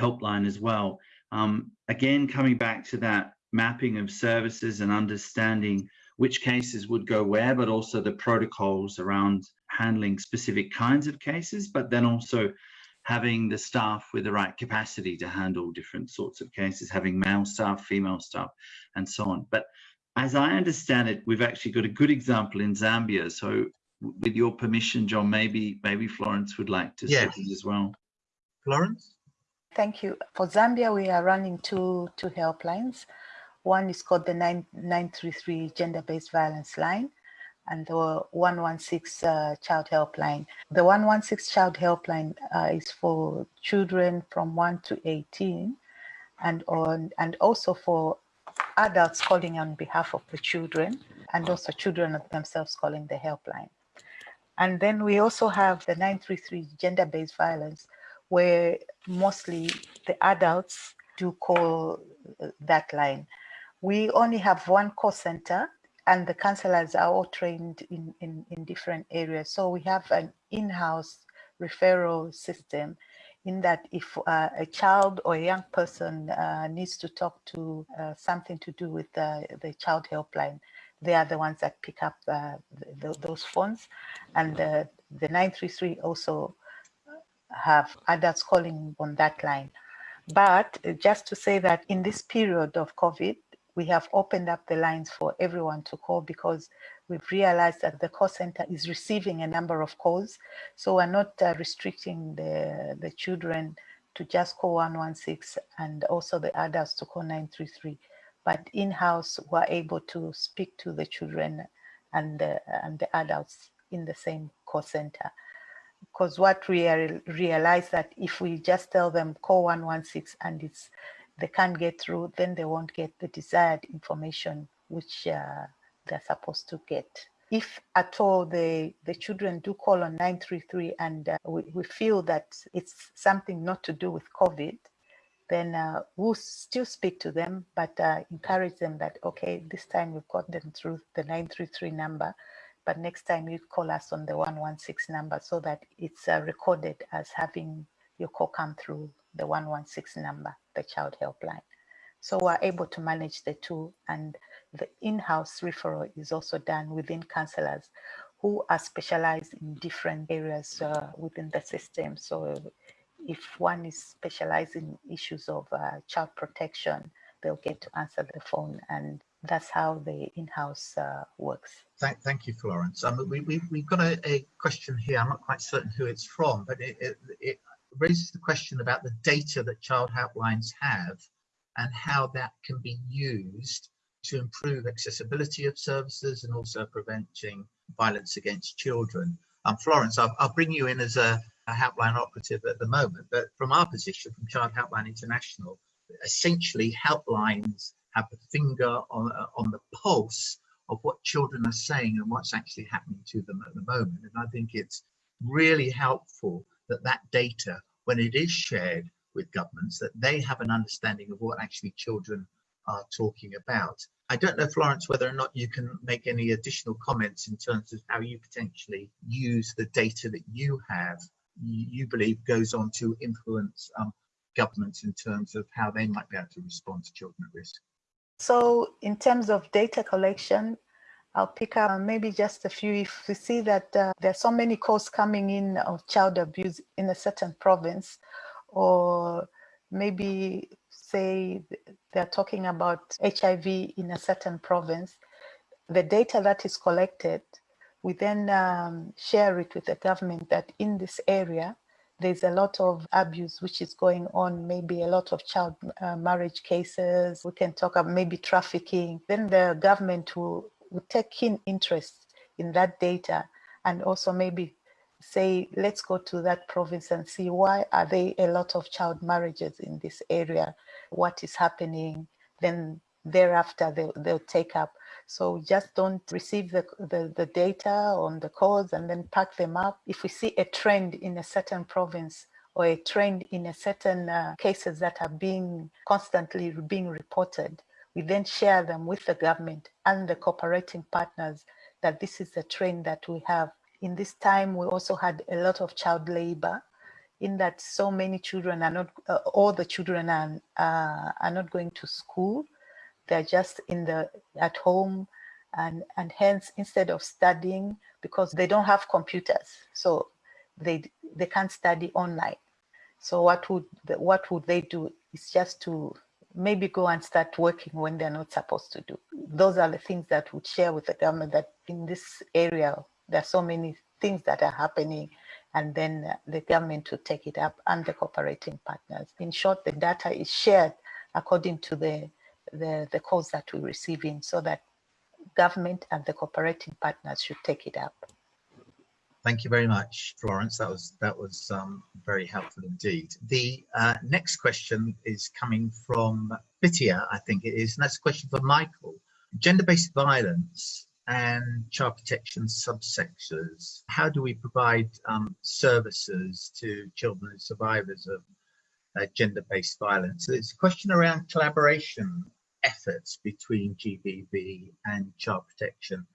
helpline as well. Um, again, coming back to that mapping of services and understanding which cases would go where, but also the protocols around handling specific kinds of cases, but then also having the staff with the right capacity to handle different sorts of cases, having male staff, female staff, and so on. But as I understand it, we've actually got a good example in Zambia. So with your permission, John, maybe maybe Florence would like to yes. say as well. Florence? Thank you. For Zambia, we are running two, two helplines. One is called the 933 Gender-Based Violence Line, and the 116 uh, child helpline. The 116 child helpline uh, is for children from 1 to 18 and on and also for adults calling on behalf of the children and also children themselves calling the helpline. And then we also have the 933 gender-based violence where mostly the adults do call uh, that line. We only have one call center and the counselors are all trained in, in, in different areas. So we have an in-house referral system in that if uh, a child or a young person uh, needs to talk to uh, something to do with the, the child helpline, they are the ones that pick up uh, the, those phones. And the 933 also have adults calling on that line. But just to say that in this period of COVID, we have opened up the lines for everyone to call because we've realized that the call center is receiving a number of calls. So we're not uh, restricting the, the children to just call 116 and also the adults to call 933. But in-house, we're able to speak to the children and the, and the adults in the same call center. Because what we realize that if we just tell them call 116 and it's they can't get through, then they won't get the desired information which uh, they're supposed to get. If at all the, the children do call on 933 and uh, we, we feel that it's something not to do with COVID, then uh, we'll still speak to them, but uh, encourage them that, okay, this time we've got them through the 933 number, but next time you call us on the 116 number so that it's uh, recorded as having your call come through the 116 number, the child helpline. So we're able to manage the two and the in-house referral is also done within counselors who are specialized in different areas uh, within the system. So if one is specialized in issues of uh, child protection, they'll get to answer the phone and that's how the in-house uh, works. Thank, thank you, Florence. Um, we, we, we've got a, a, question here. I'm not quite certain who it's from, but it, it, it raises the question about the data that child helplines have and how that can be used to improve accessibility of services and also preventing violence against children. Um, Florence, I'll, I'll bring you in as a, a helpline operative at the moment, but from our position, from Child Helpline International, essentially helplines have a finger on, uh, on the pulse of what children are saying and what's actually happening to them at the moment. And I think it's really helpful that that data, when it is shared with governments, that they have an understanding of what actually children are talking about. I don't know, Florence, whether or not you can make any additional comments in terms of how you potentially use the data that you have, you, believe goes on to influence um, governments in terms of how they might be able to respond to children at risk. So in terms of data collection, I'll pick up maybe just a few. If we see that uh, there are so many calls coming in of child abuse in a certain province, or maybe say they're talking about HIV in a certain province, the data that is collected, we then um, share it with the government that in this area, there's a lot of abuse which is going on, maybe a lot of child uh, marriage cases. We can talk about maybe trafficking. Then the government will would take keen interest in that data and also maybe say, let's go to that province and see why are there a lot of child marriages in this area? What is happening? Then thereafter they'll, they'll take up. So just don't receive the, the, the data on the calls and then pack them up. If we see a trend in a certain province or a trend in a certain uh, cases that are being constantly being reported, we then share them with the government and the cooperating partners that this is a trend that we have. In this time, we also had a lot of child labor in that so many children are not, uh, all the children are, uh, are not going to school. They're just in the, at home and, and hence instead of studying, because they don't have computers, so they, they can't study online. So what would, what would they do? It's just to maybe go and start working when they're not supposed to do. Those are the things that would share with the government that in this area, there are so many things that are happening and then the government to take it up and the cooperating partners. In short, the data is shared according to the, the, the calls that we're receiving so that government and the cooperating partners should take it up. Thank you very much, Florence. That was that was um, very helpful indeed. The uh, next question is coming from Bitia, I think it is, and that's a question for Michael. Gender-based violence and child protection subsectors. How do we provide um, services to children and survivors of uh, gender-based violence? So it's a question around collaboration efforts between GBV and child protection.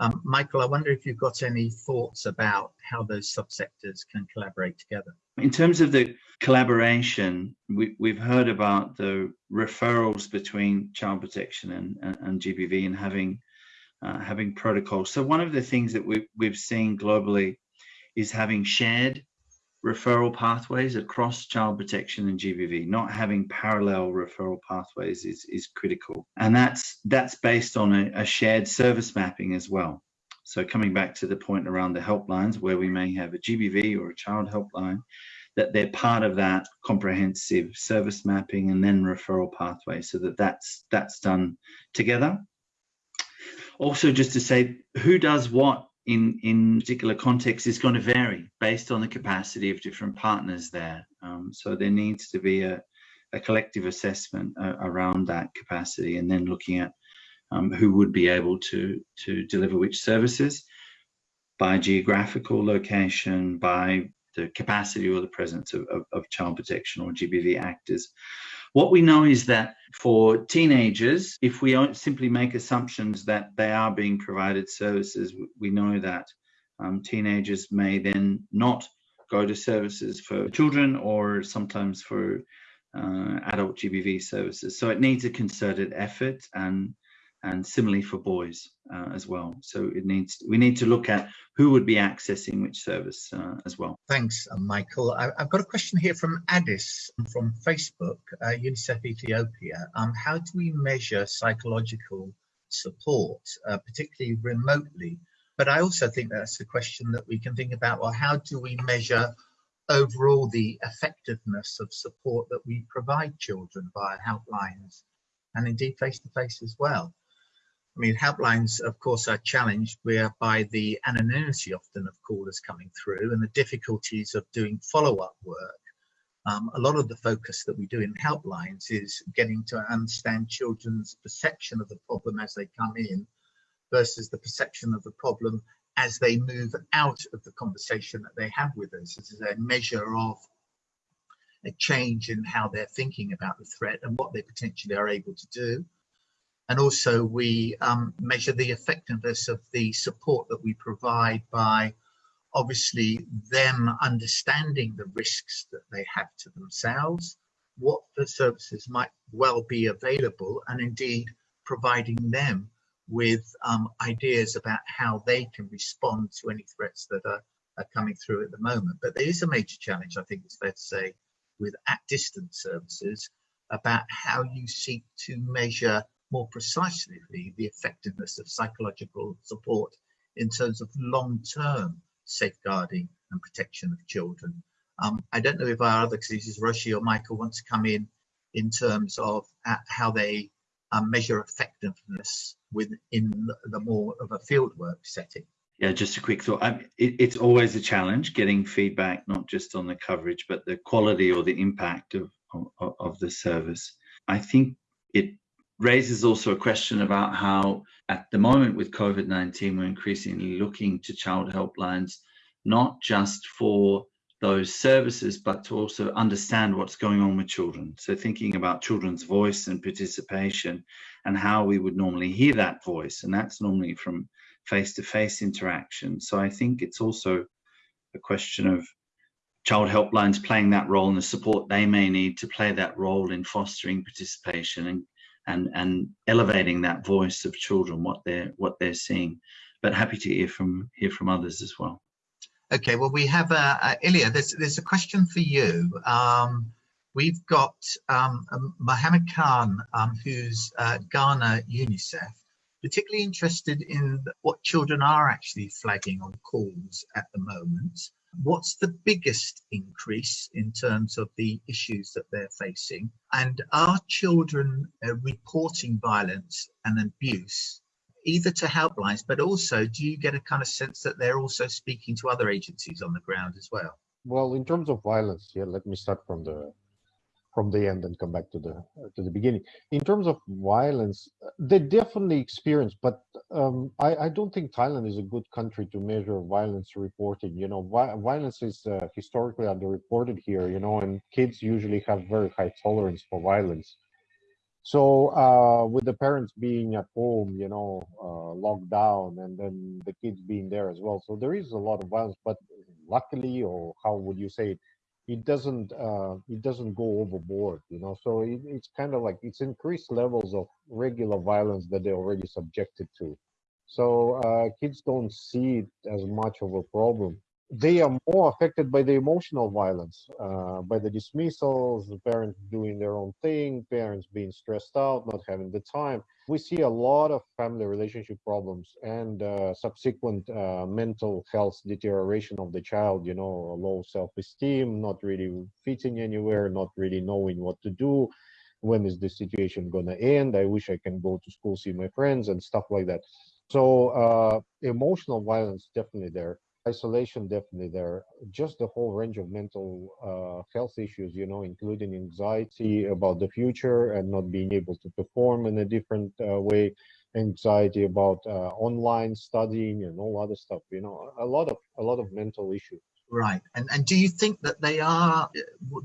Um, Michael, I wonder if you've got any thoughts about how those subsectors can collaborate together. In terms of the collaboration, we, we've heard about the referrals between child protection and, and, and GBV and having uh, having protocols. So one of the things that we've, we've seen globally is having shared referral pathways across child protection and GBV. Not having parallel referral pathways is, is critical. And that's, that's based on a, a shared service mapping as well. So coming back to the point around the helplines where we may have a GBV or a child helpline, that they're part of that comprehensive service mapping and then referral pathway so that that's, that's done together. Also just to say who does what in in particular context is going to vary based on the capacity of different partners there. Um, so there needs to be a, a collective assessment uh, around that capacity and then looking at um, who would be able to to deliver which services by geographical location, by the capacity or the presence of, of, of child protection or GBV actors. What we know is that for teenagers, if we simply make assumptions that they are being provided services, we know that um, teenagers may then not go to services for children or sometimes for uh, adult GBV services. So it needs a concerted effort and and similarly for boys uh, as well. So it needs we need to look at who would be accessing which service uh, as well. Thanks, uh, Michael. I, have got a question here from Addis from Facebook, uh, UNICEF Ethiopia. Um, how do we measure psychological support, uh, particularly remotely? But I also think that's a question that we can think about. Well, how do we measure overall the effectiveness of support that we provide children via helplines and indeed face to face as well? I mean, helplines, of course, are challenged whereby the anonymity often of callers coming through and the difficulties of doing follow-up work. Um, a lot of the focus that we do in helplines is getting to understand children's perception of the problem as they come in versus the perception of the problem as they move out of the conversation that they have with us. This is a measure of a change in how they're thinking about the threat and what they potentially are able to do. And also we um, measure the effectiveness of the support that we provide by obviously them understanding the risks that they have to themselves, what the services might well be available, and indeed providing them with um, ideas about how they can respond to any threats that are, are coming through at the moment. But there is a major challenge, I think it's fair to say, with at distance services about how you seek to measure more precisely the effectiveness of psychological support in terms of long-term safeguarding and protection of children. Um, I don't know if our other cases, Roshi or Michael, want to come in in terms of uh, how they um, measure effectiveness within the more of a fieldwork setting. Yeah, just a quick thought. it, it's always a challenge getting feedback, not just on the coverage, but the quality or the impact of, of, of the service. I think it raises also a question about how at the moment with COVID-19, we're increasingly looking to child helplines, not just for those services, but to also understand what's going on with children. So thinking about children's voice and participation and how we would normally hear that voice. And that's normally from face-to-face interaction. So I think it's also a question of child helplines playing that role and the support they may need to play that role in fostering participation and and and elevating that voice of children what they're what they're seeing. But happy to hear from hear from others as well. Okay well we have uh, uh Ilya there's there's a question for you. Um, we've got um, Mohammed Khan um, who's uh, Ghana UNICEF particularly interested in what children are actually flagging on calls at the moment What's the biggest increase in terms of the issues that they're facing? And are children uh, reporting violence and abuse either to helplines, but also do you get a kind of sense that they're also speaking to other agencies on the ground as well? Well, in terms of violence, yeah, let me start from the from the end and come back to the to the beginning. In terms of violence, they definitely experience, but um, I, I don't think Thailand is a good country to measure violence reporting. You know, vi violence is uh, historically underreported here. You know, and kids usually have very high tolerance for violence. So uh, with the parents being at home, you know, uh, locked down, and then the kids being there as well, so there is a lot of violence. But luckily, or how would you say it? It doesn't uh, it doesn't go overboard you know? So it, it's kind of like it's increased levels of regular violence that they're already subjected to. So uh, kids don't see it as much of a problem they are more affected by the emotional violence, uh, by the dismissals, the parents doing their own thing, parents being stressed out, not having the time. We see a lot of family relationship problems and uh, subsequent uh, mental health deterioration of the child, you know, low self-esteem, not really fitting anywhere, not really knowing what to do. When is the situation going to end? I wish I can go to school, see my friends and stuff like that. So uh, emotional violence definitely there isolation definitely there. Just the whole range of mental uh, health issues you know including anxiety about the future and not being able to perform in a different uh, way. Anxiety about uh, online studying and all other stuff you know a lot of a lot of mental issues. Right. And and do you think that they are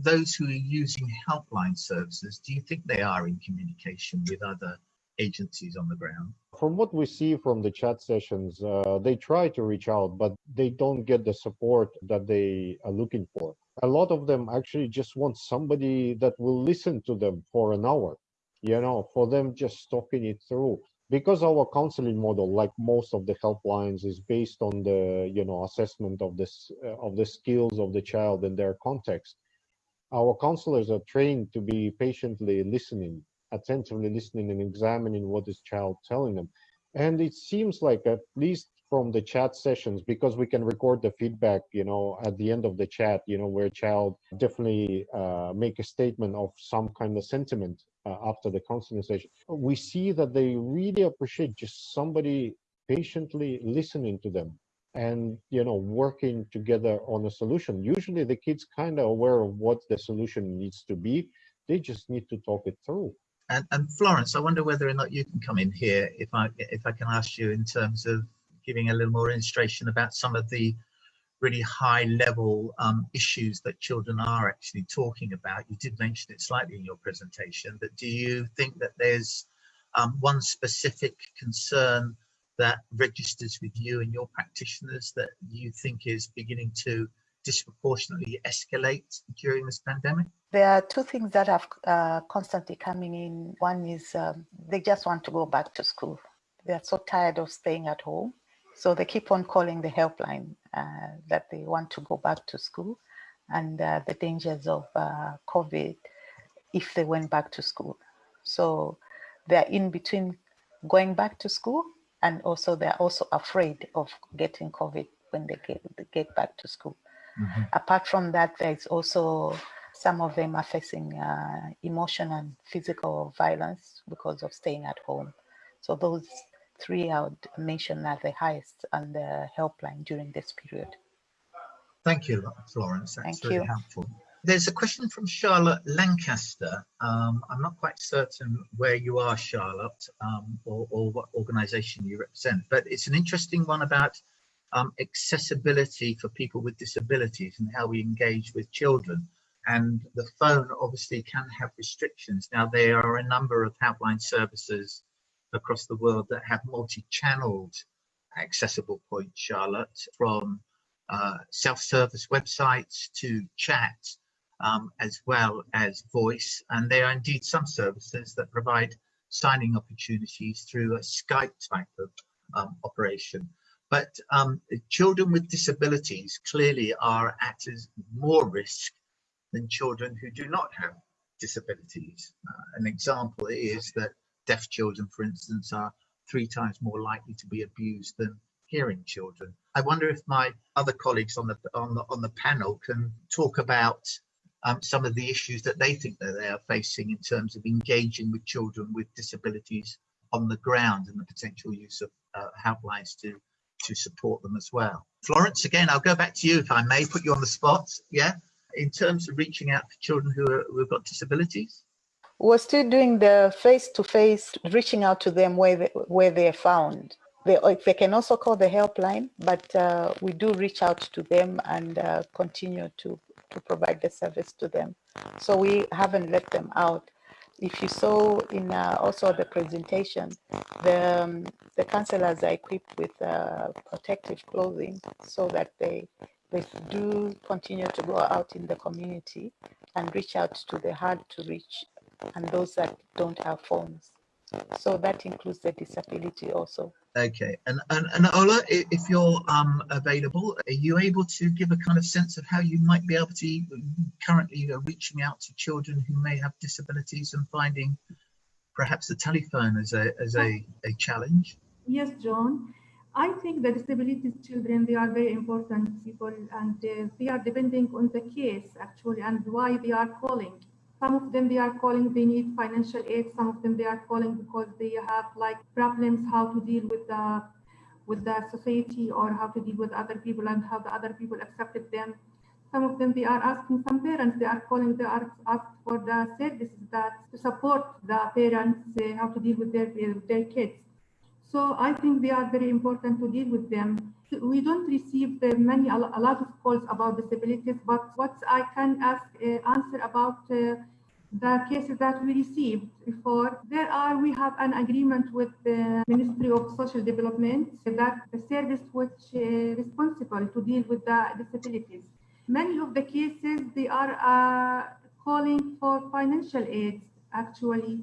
those who are using helpline services do you think they are in communication with other agencies on the ground? From what we see from the chat sessions, uh, they try to reach out, but they don't get the support that they are looking for. A lot of them actually just want somebody that will listen to them for an hour, you know, for them just talking it through. Because our counseling model, like most of the helplines, is based on the, you know, assessment of this uh, of the skills of the child and their context. Our counselors are trained to be patiently listening attentively listening and examining what this child telling them. And it seems like at least from the chat sessions, because we can record the feedback, you know, at the end of the chat, you know, where child definitely uh, make a statement of some kind of sentiment uh, after the counseling session. We see that they really appreciate just somebody patiently listening to them and you know working together on a solution usually the kids kind of aware of what the solution needs to be they just need to talk it through and, and Florence, I wonder whether or not you can come in here if I if I can ask you in terms of giving a little more illustration about some of the really high level um, issues that children are actually talking about. You did mention it slightly in your presentation, but do you think that there's um, one specific concern that registers with you and your practitioners that you think is beginning to disproportionately escalate during this pandemic? There are two things that are uh, constantly coming in. One is um, they just want to go back to school. They're so tired of staying at home. So they keep on calling the helpline uh, that they want to go back to school and uh, the dangers of uh, COVID if they went back to school. So they're in between going back to school and also they're also afraid of getting COVID when they get, they get back to school. Mm -hmm. Apart from that, there's also some of them are facing uh, emotional and physical violence because of staying at home. So those three I would mention are the highest on the helpline during this period. Thank you, Florence. That's Thank really you. helpful. There's a question from Charlotte Lancaster. Um, I'm not quite certain where you are, Charlotte, um, or, or, what organization you represent, but it's an interesting one about um, accessibility for people with disabilities and how we engage with children and the phone obviously can have restrictions. Now there are a number of helpline services across the world that have multi-channeled accessible points, Charlotte, from uh, self-service websites to chat, um, as well as voice. And there are indeed some services that provide signing opportunities through a Skype type of um, operation. But um, children with disabilities clearly are at more risk than children who do not have disabilities. Uh, an example is that deaf children, for instance, are three times more likely to be abused than hearing children. I wonder if my other colleagues on the on the on the panel can talk about um, some of the issues that they think that they are facing in terms of engaging with children with disabilities on the ground and the potential use of uh, helplines to to support them as well. Florence, again, I'll go back to you if I may put you on the spot. Yeah, in terms of reaching out to children who, are, who have got disabilities. We're still doing the face-to-face, -face, reaching out to them where they, where they're found. They, they can also call the helpline, but uh, we do reach out to them and uh, continue to, to provide the service to them. So we haven't let them out. If you saw in uh, also the presentation, the, um, the counselors are equipped with uh, protective clothing so that they, they do continue to go out in the community and reach out to the hard to reach and those that don't have phones. So that includes the disability also. Okay, and, and, and Ola, if you're um, available, are you able to give a kind of sense of how you might be able to currently reaching out to children who may have disabilities and finding perhaps the telephone as a, as a, a challenge? Yes, John. I think the disability children, they are very important people and uh, they are depending on the case actually and why they are calling some of them they are calling, they need financial aid. Some of them they are calling because they have like problems how to deal with the with the society or how to deal with other people and how the other people accepted them. Some of them they are asking some parents, they are calling, they are asked for the services that to support the parents uh, how to deal with their, their kids. So I think they are very important to deal with them. We don't receive uh, many, a lot of calls about disabilities, but what I can ask, uh, answer about uh, the cases that we received before, there are, we have an agreement with the Ministry of Social Development that the service which is responsible to deal with the disabilities. Many of the cases, they are uh, calling for financial aid, actually,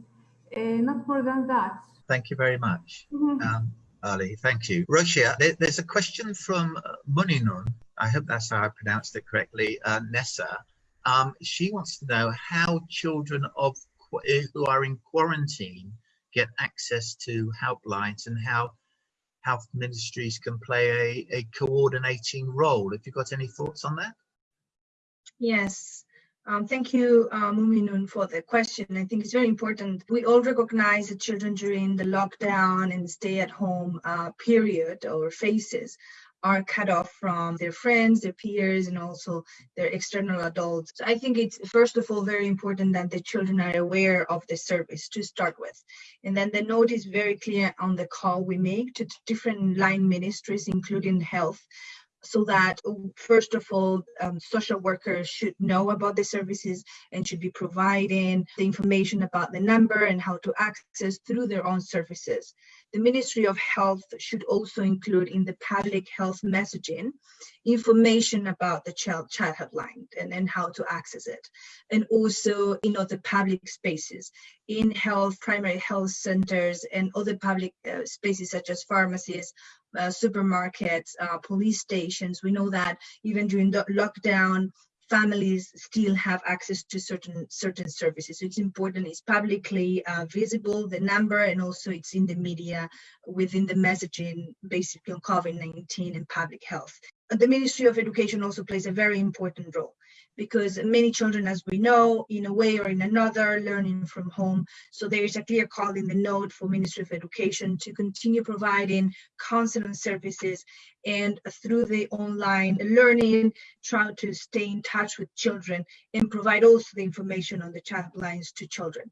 uh, not more than that. Thank you very much, mm -hmm. um, Ali. Thank you. Roshia, there, there's a question from uh, Muninun. I hope that's how I pronounced it correctly. Uh, Nessa. Um, she wants to know how children of eh, who are in quarantine get access to helplines and how health ministries can play a, a coordinating role. Have you got any thoughts on that? Yes, um, thank you, uh, Muminun, for the question. I think it's very important. We all recognize that children during the lockdown and stay-at-home uh, period or phases are cut off from their friends, their peers, and also their external adults. So I think it's first of all very important that the children are aware of the service to start with. And then the note is very clear on the call we make to different line ministries, including health, so that first of all um, social workers should know about the services and should be providing the information about the number and how to access through their own services the Ministry of Health should also include in the public health messaging information about the child child hotline and, and how to access it. And also in other public spaces, in health, primary health centers and other public uh, spaces such as pharmacies, uh, supermarkets, uh, police stations. We know that even during the lockdown, families still have access to certain certain services. So it's important, it's publicly uh, visible, the number, and also it's in the media within the messaging basically on COVID-19 and public health. The Ministry of Education also plays a very important role because many children, as we know, in a way or in another, learning from home. So there is a clear call in the note for Ministry of Education to continue providing counseling services and through the online learning, try to stay in touch with children and provide also the information on the child lines to children.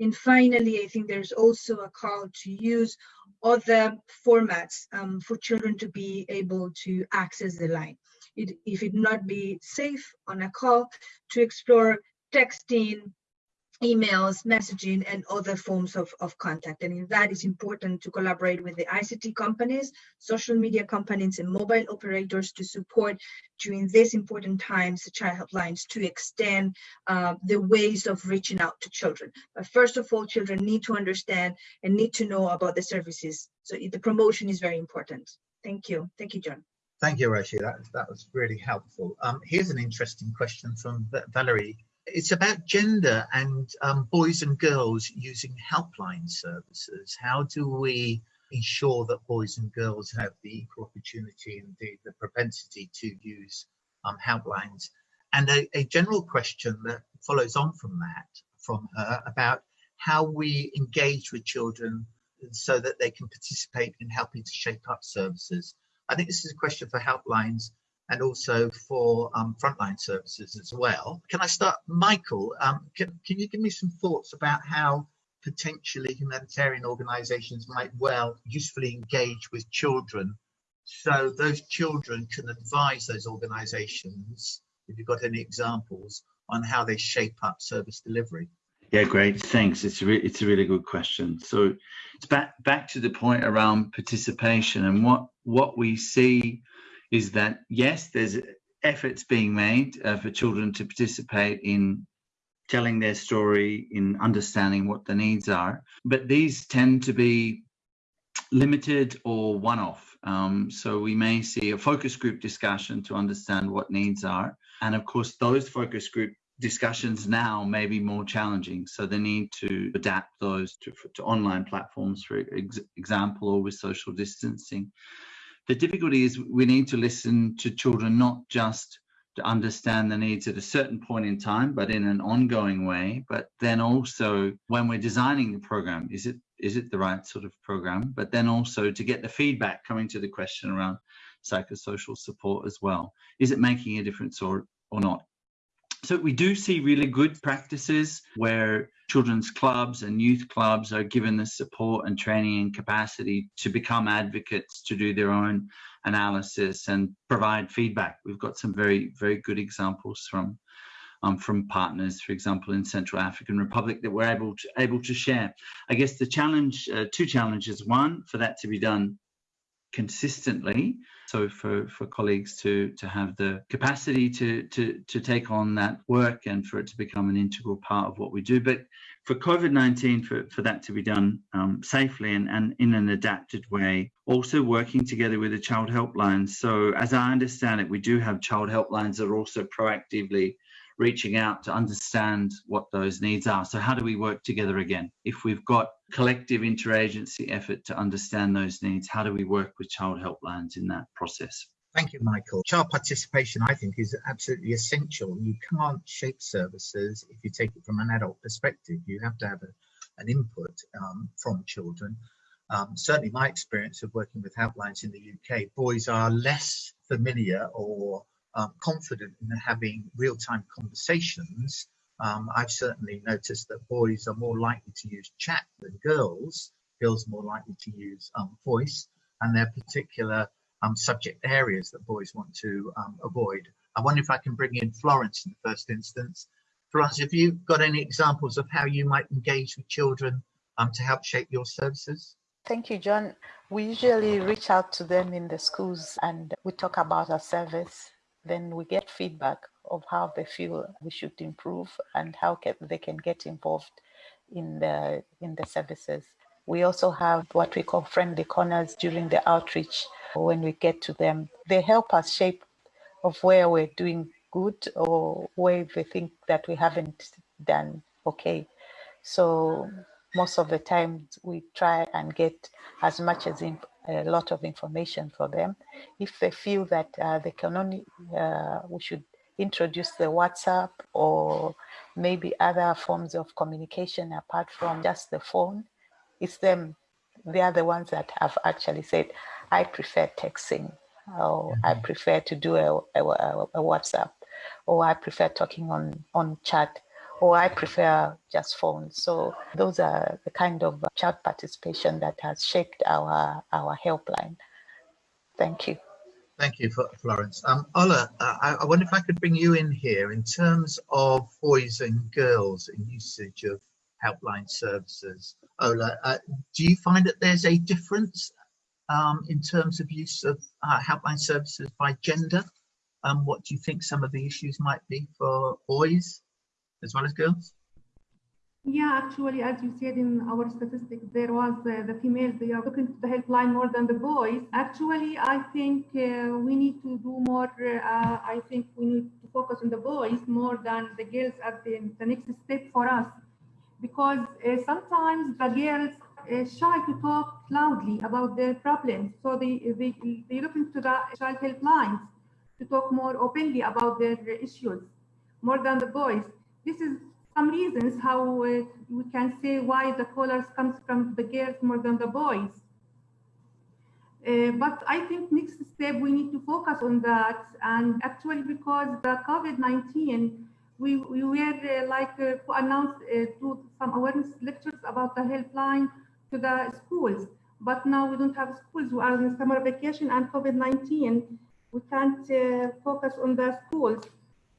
And finally, I think there's also a call to use other formats um, for children to be able to access the line it, if it not be safe on a call to explore texting, emails, messaging, and other forms of, of contact. And in that, it's important to collaborate with the ICT companies, social media companies, and mobile operators to support during these important times the child helplines to extend uh, the ways of reaching out to children. But first of all, children need to understand and need to know about the services. So the promotion is very important. Thank you. Thank you, John. Thank you, Roshi. That, that was really helpful. Um, here's an interesting question from Valerie. It's about gender and um, boys and girls using helpline services. How do we ensure that boys and girls have the equal opportunity and the, the propensity to use um, helplines? And a, a general question that follows on from that, from her, about how we engage with children so that they can participate in helping to shape up services. I think this is a question for helplines and also for um, frontline services as well. Can I start, Michael? Um, can, can you give me some thoughts about how potentially humanitarian organizations might well usefully engage with children so those children can advise those organizations, if you've got any examples, on how they shape up service delivery? Yeah, great. Thanks. It's a it's a really good question. So it's back back to the point around participation and what what we see is that yes, there's efforts being made uh, for children to participate in telling their story, in understanding what the needs are, but these tend to be limited or one-off. Um, so we may see a focus group discussion to understand what needs are. And of course, those focus group discussions now may be more challenging. So they need to adapt those to, to online platforms, for ex example, or with social distancing. The difficulty is we need to listen to children not just to understand the needs at a certain point in time, but in an ongoing way. But then also when we're designing the program, is it is it the right sort of program? But then also to get the feedback coming to the question around psychosocial support as well. Is it making a difference or or not? So we do see really good practices where children's clubs and youth clubs are given the support and training and capacity to become advocates to do their own analysis and provide feedback. We've got some very, very good examples from um, from partners, for example, in Central African Republic that we're able to able to share. I guess the challenge, uh, two challenges. One, for that to be done consistently. So for, for colleagues to, to have the capacity to, to, to take on that work and for it to become an integral part of what we do. But for COVID-19, for, for that to be done um, safely and, and in an adapted way, also working together with the child helplines. So as I understand it, we do have child helplines that are also proactively reaching out to understand what those needs are. So how do we work together again? If we've got collective interagency effort to understand those needs, how do we work with child helplines in that process? Thank you, Michael. Child participation, I think, is absolutely essential. You can't shape services if you take it from an adult perspective. You have to have a, an input um, from children. Um, certainly my experience of working with helplines in the UK, boys are less familiar or um, confident in having real-time conversations, um, I've certainly noticed that boys are more likely to use chat than girls. Girls more likely to use um, voice, and there are particular um, subject areas that boys want to um, avoid. I wonder if I can bring in Florence in the first instance. Florence, have you got any examples of how you might engage with children um, to help shape your services? Thank you, John. We usually reach out to them in the schools and we talk about our service then we get feedback of how they feel we should improve and how can, they can get involved in the in the services. We also have what we call friendly corners during the outreach. When we get to them, they help us shape of where we're doing good or where we think that we haven't done okay. So most of the time we try and get as much as a lot of information for them. If they feel that uh, they can only, uh, we should introduce the WhatsApp or maybe other forms of communication apart from just the phone, it's them, they are the ones that have actually said, I prefer texting or. I mm-hmm. prefer to do a, a, a, WhatsApp or I prefer talking on, on chat or I prefer just phones. So those are the kind of child participation that has shaped our, our helpline. Thank you. Thank you, for Florence. Um, Ola, I, I wonder if I could bring you in here in terms of boys and girls in usage of helpline services. Ola, uh, do you find that there's a difference um, in terms of use of uh, helpline services by gender? Um, what do you think some of the issues might be for boys as well as girls? Yeah, actually, as you said in our statistics, there was uh, the females, they are looking to the helpline more than the boys. Actually, I think uh, we need to do more, uh, I think we need to focus on the boys more than the girls at the, the next step for us. Because uh, sometimes the girls uh, shy to talk loudly about their problems. So they, they, they look into the child helplines to talk more openly about their issues, more than the boys. This is some reasons how uh, we can say why the callers comes from the girls more than the boys. Uh, but I think next step we need to focus on that. And actually because the COVID-19 we, we were uh, like uh, uh, to some awareness lectures about the helpline to the schools. But now we don't have schools we are in summer vacation and COVID-19 we can't uh, focus on the schools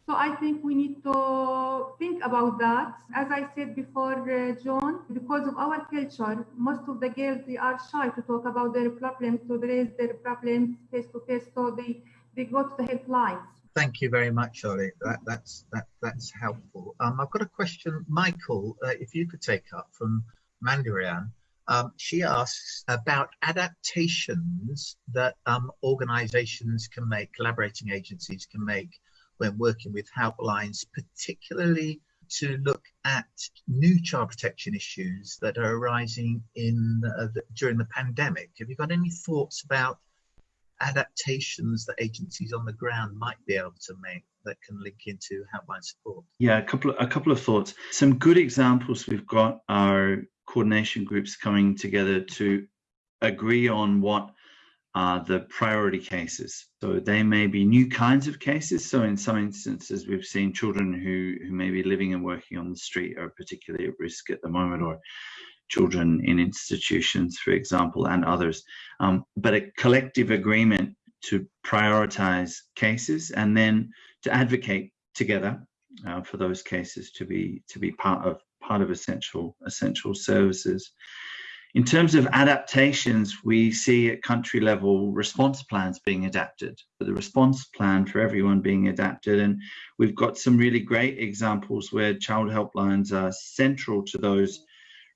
so I think we need to think about that. As I said before, uh, John, because of our culture, most of the girls, they are shy to talk about their problems, to raise their problems face to face. So they, they go to the helplines. Thank you very much, Ollie. That, that's, that, that's helpful. Um, I've got a question, Michael, uh, if you could take up from Mandarian. Um, she asks about adaptations that um, organizations can make, collaborating agencies can make when working with helplines, particularly to look at new child protection issues that are arising in uh, the, during the pandemic. Have you got any thoughts about adaptations that agencies on the ground might be able to make that can link into helpline support? Yeah, a couple of, a couple of thoughts. Some good examples we've got are coordination groups coming together to agree on what are the priority cases. So they may be new kinds of cases. So in some instances, we've seen children who, who may be living and working on the street are particularly at risk at the moment, or children in institutions, for example, and others. Um, but a collective agreement to prioritize cases and then to advocate together uh, for those cases to be to be part of part of essential essential services. In terms of adaptations, we see at country level response plans being adapted, the response plan for everyone being adapted. And we've got some really great examples where child helplines are central to those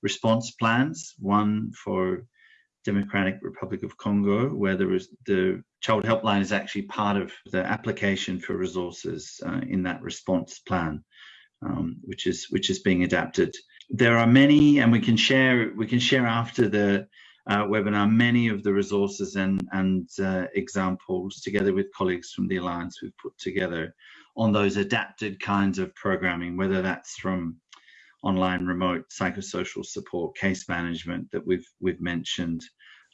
response plans. One for Democratic Republic of Congo, where there is the child helpline is actually part of the application for resources uh, in that response plan, um, which is which is being adapted there are many, and we can share we can share after the uh, webinar many of the resources and and uh, examples together with colleagues from the alliance we've put together on those adapted kinds of programming, whether that's from online remote psychosocial support, case management that we've we've mentioned,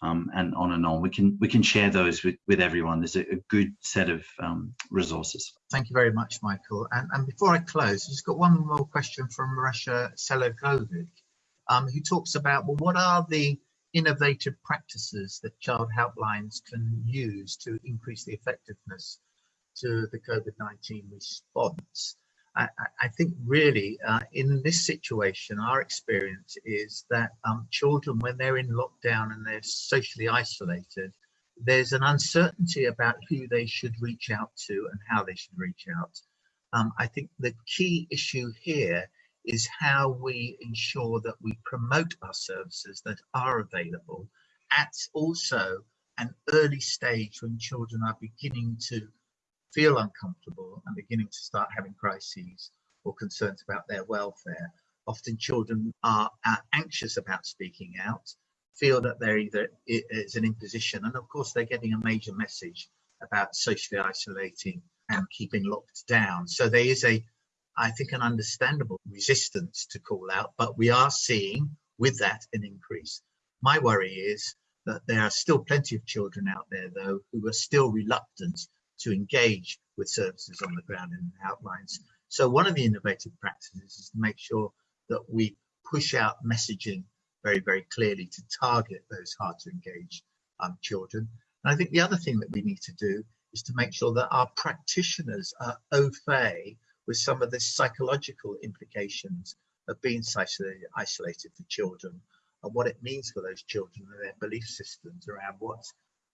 um, and on and on. We can we can share those with, with everyone. There's a, a good set of um, resources. Thank you very much, Michael. And, and before I close, I've just got one more question from Russia Selagovic, um, who talks about, well, what are the innovative practices that child helplines can use to increase the effectiveness to the COVID-19 response? I, I think really uh, in this situation, our experience is that um, children, when they're in lockdown and they're socially isolated, there's an uncertainty about who they should reach out to and how they should reach out. Um, I think the key issue here is how we ensure that we promote our services that are available at also an early stage when children are beginning to feel uncomfortable and beginning to start having crises or concerns about their welfare. Often children are, are anxious about speaking out, feel that they're either it's an imposition, and of course they're getting a major message about socially isolating and keeping locked down. So there is a, I think, an understandable resistance to call out, but we are seeing with that an increase. My worry is that there are still plenty of children out there, though, who are still reluctant to engage with services on the ground in helplines. So one of the innovative practices is to make sure that we push out messaging very, very clearly to target those hard to engage um, children. And I think the other thing that we need to do is to make sure that our practitioners are au fait with some of the psychological implications of being isolated for children and what it means for those children and their belief systems around what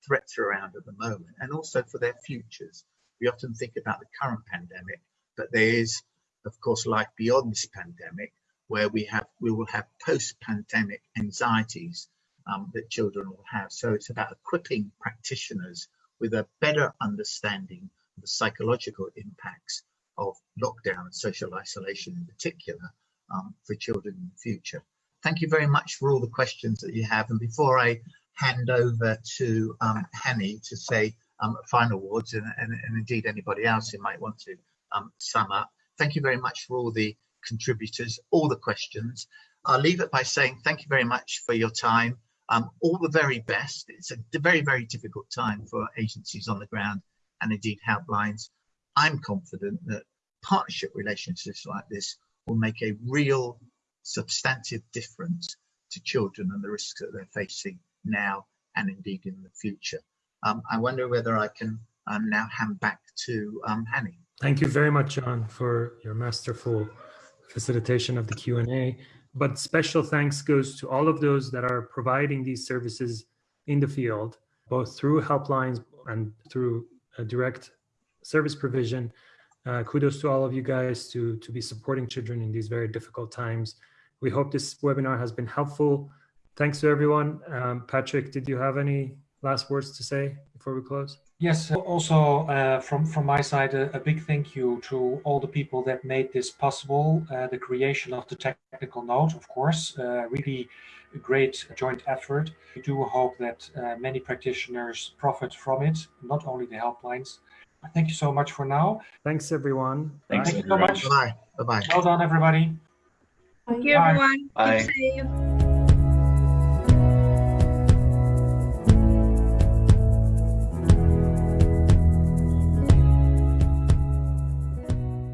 threats are around at the moment and also for their futures. We often think about the current pandemic, but there is, of course, life beyond this pandemic where we have we will have post-pandemic anxieties um, that children will have. So it's about equipping practitioners with a better understanding of the psychological impacts of lockdown and social isolation in particular um, for children in the future. Thank you very much for all the questions that you have. And before I hand over to um, Hani to say um, final words and, and, and, indeed anybody else who might want to um, sum up. Thank you very much for all the contributors, all the questions. I'll leave it by saying thank you very much for your time. Um, all the very best. It's a very, very difficult time for agencies on the ground and indeed helplines. I'm confident that partnership relationships like this will make a real substantive difference to children and the risks that they're facing now and indeed in the future. Um, I wonder whether I can um, now hand back to um, Hani. Thank you very much, John, for your masterful facilitation of the Q&A. But special thanks goes to all of those that are providing these services in the field, both through helplines and through direct service provision. Uh, kudos to all of you guys to, to be supporting children in these very difficult times. We hope this webinar has been helpful. Thanks to everyone. Um, Patrick, did you have any last words to say before we close? Yes, also uh, from, from my side, a, a, big thank you to all the people that made this possible. Uh, the creation of the technical note, of course, uh, really a great joint effort. We do hope that uh, many practitioners profit from it, not only the helplines. Thank you so much for now. Thanks, everyone. Thanks, Thank you so much. Bye. Bye-bye. Well done, everybody. Thank you, everyone. Bye.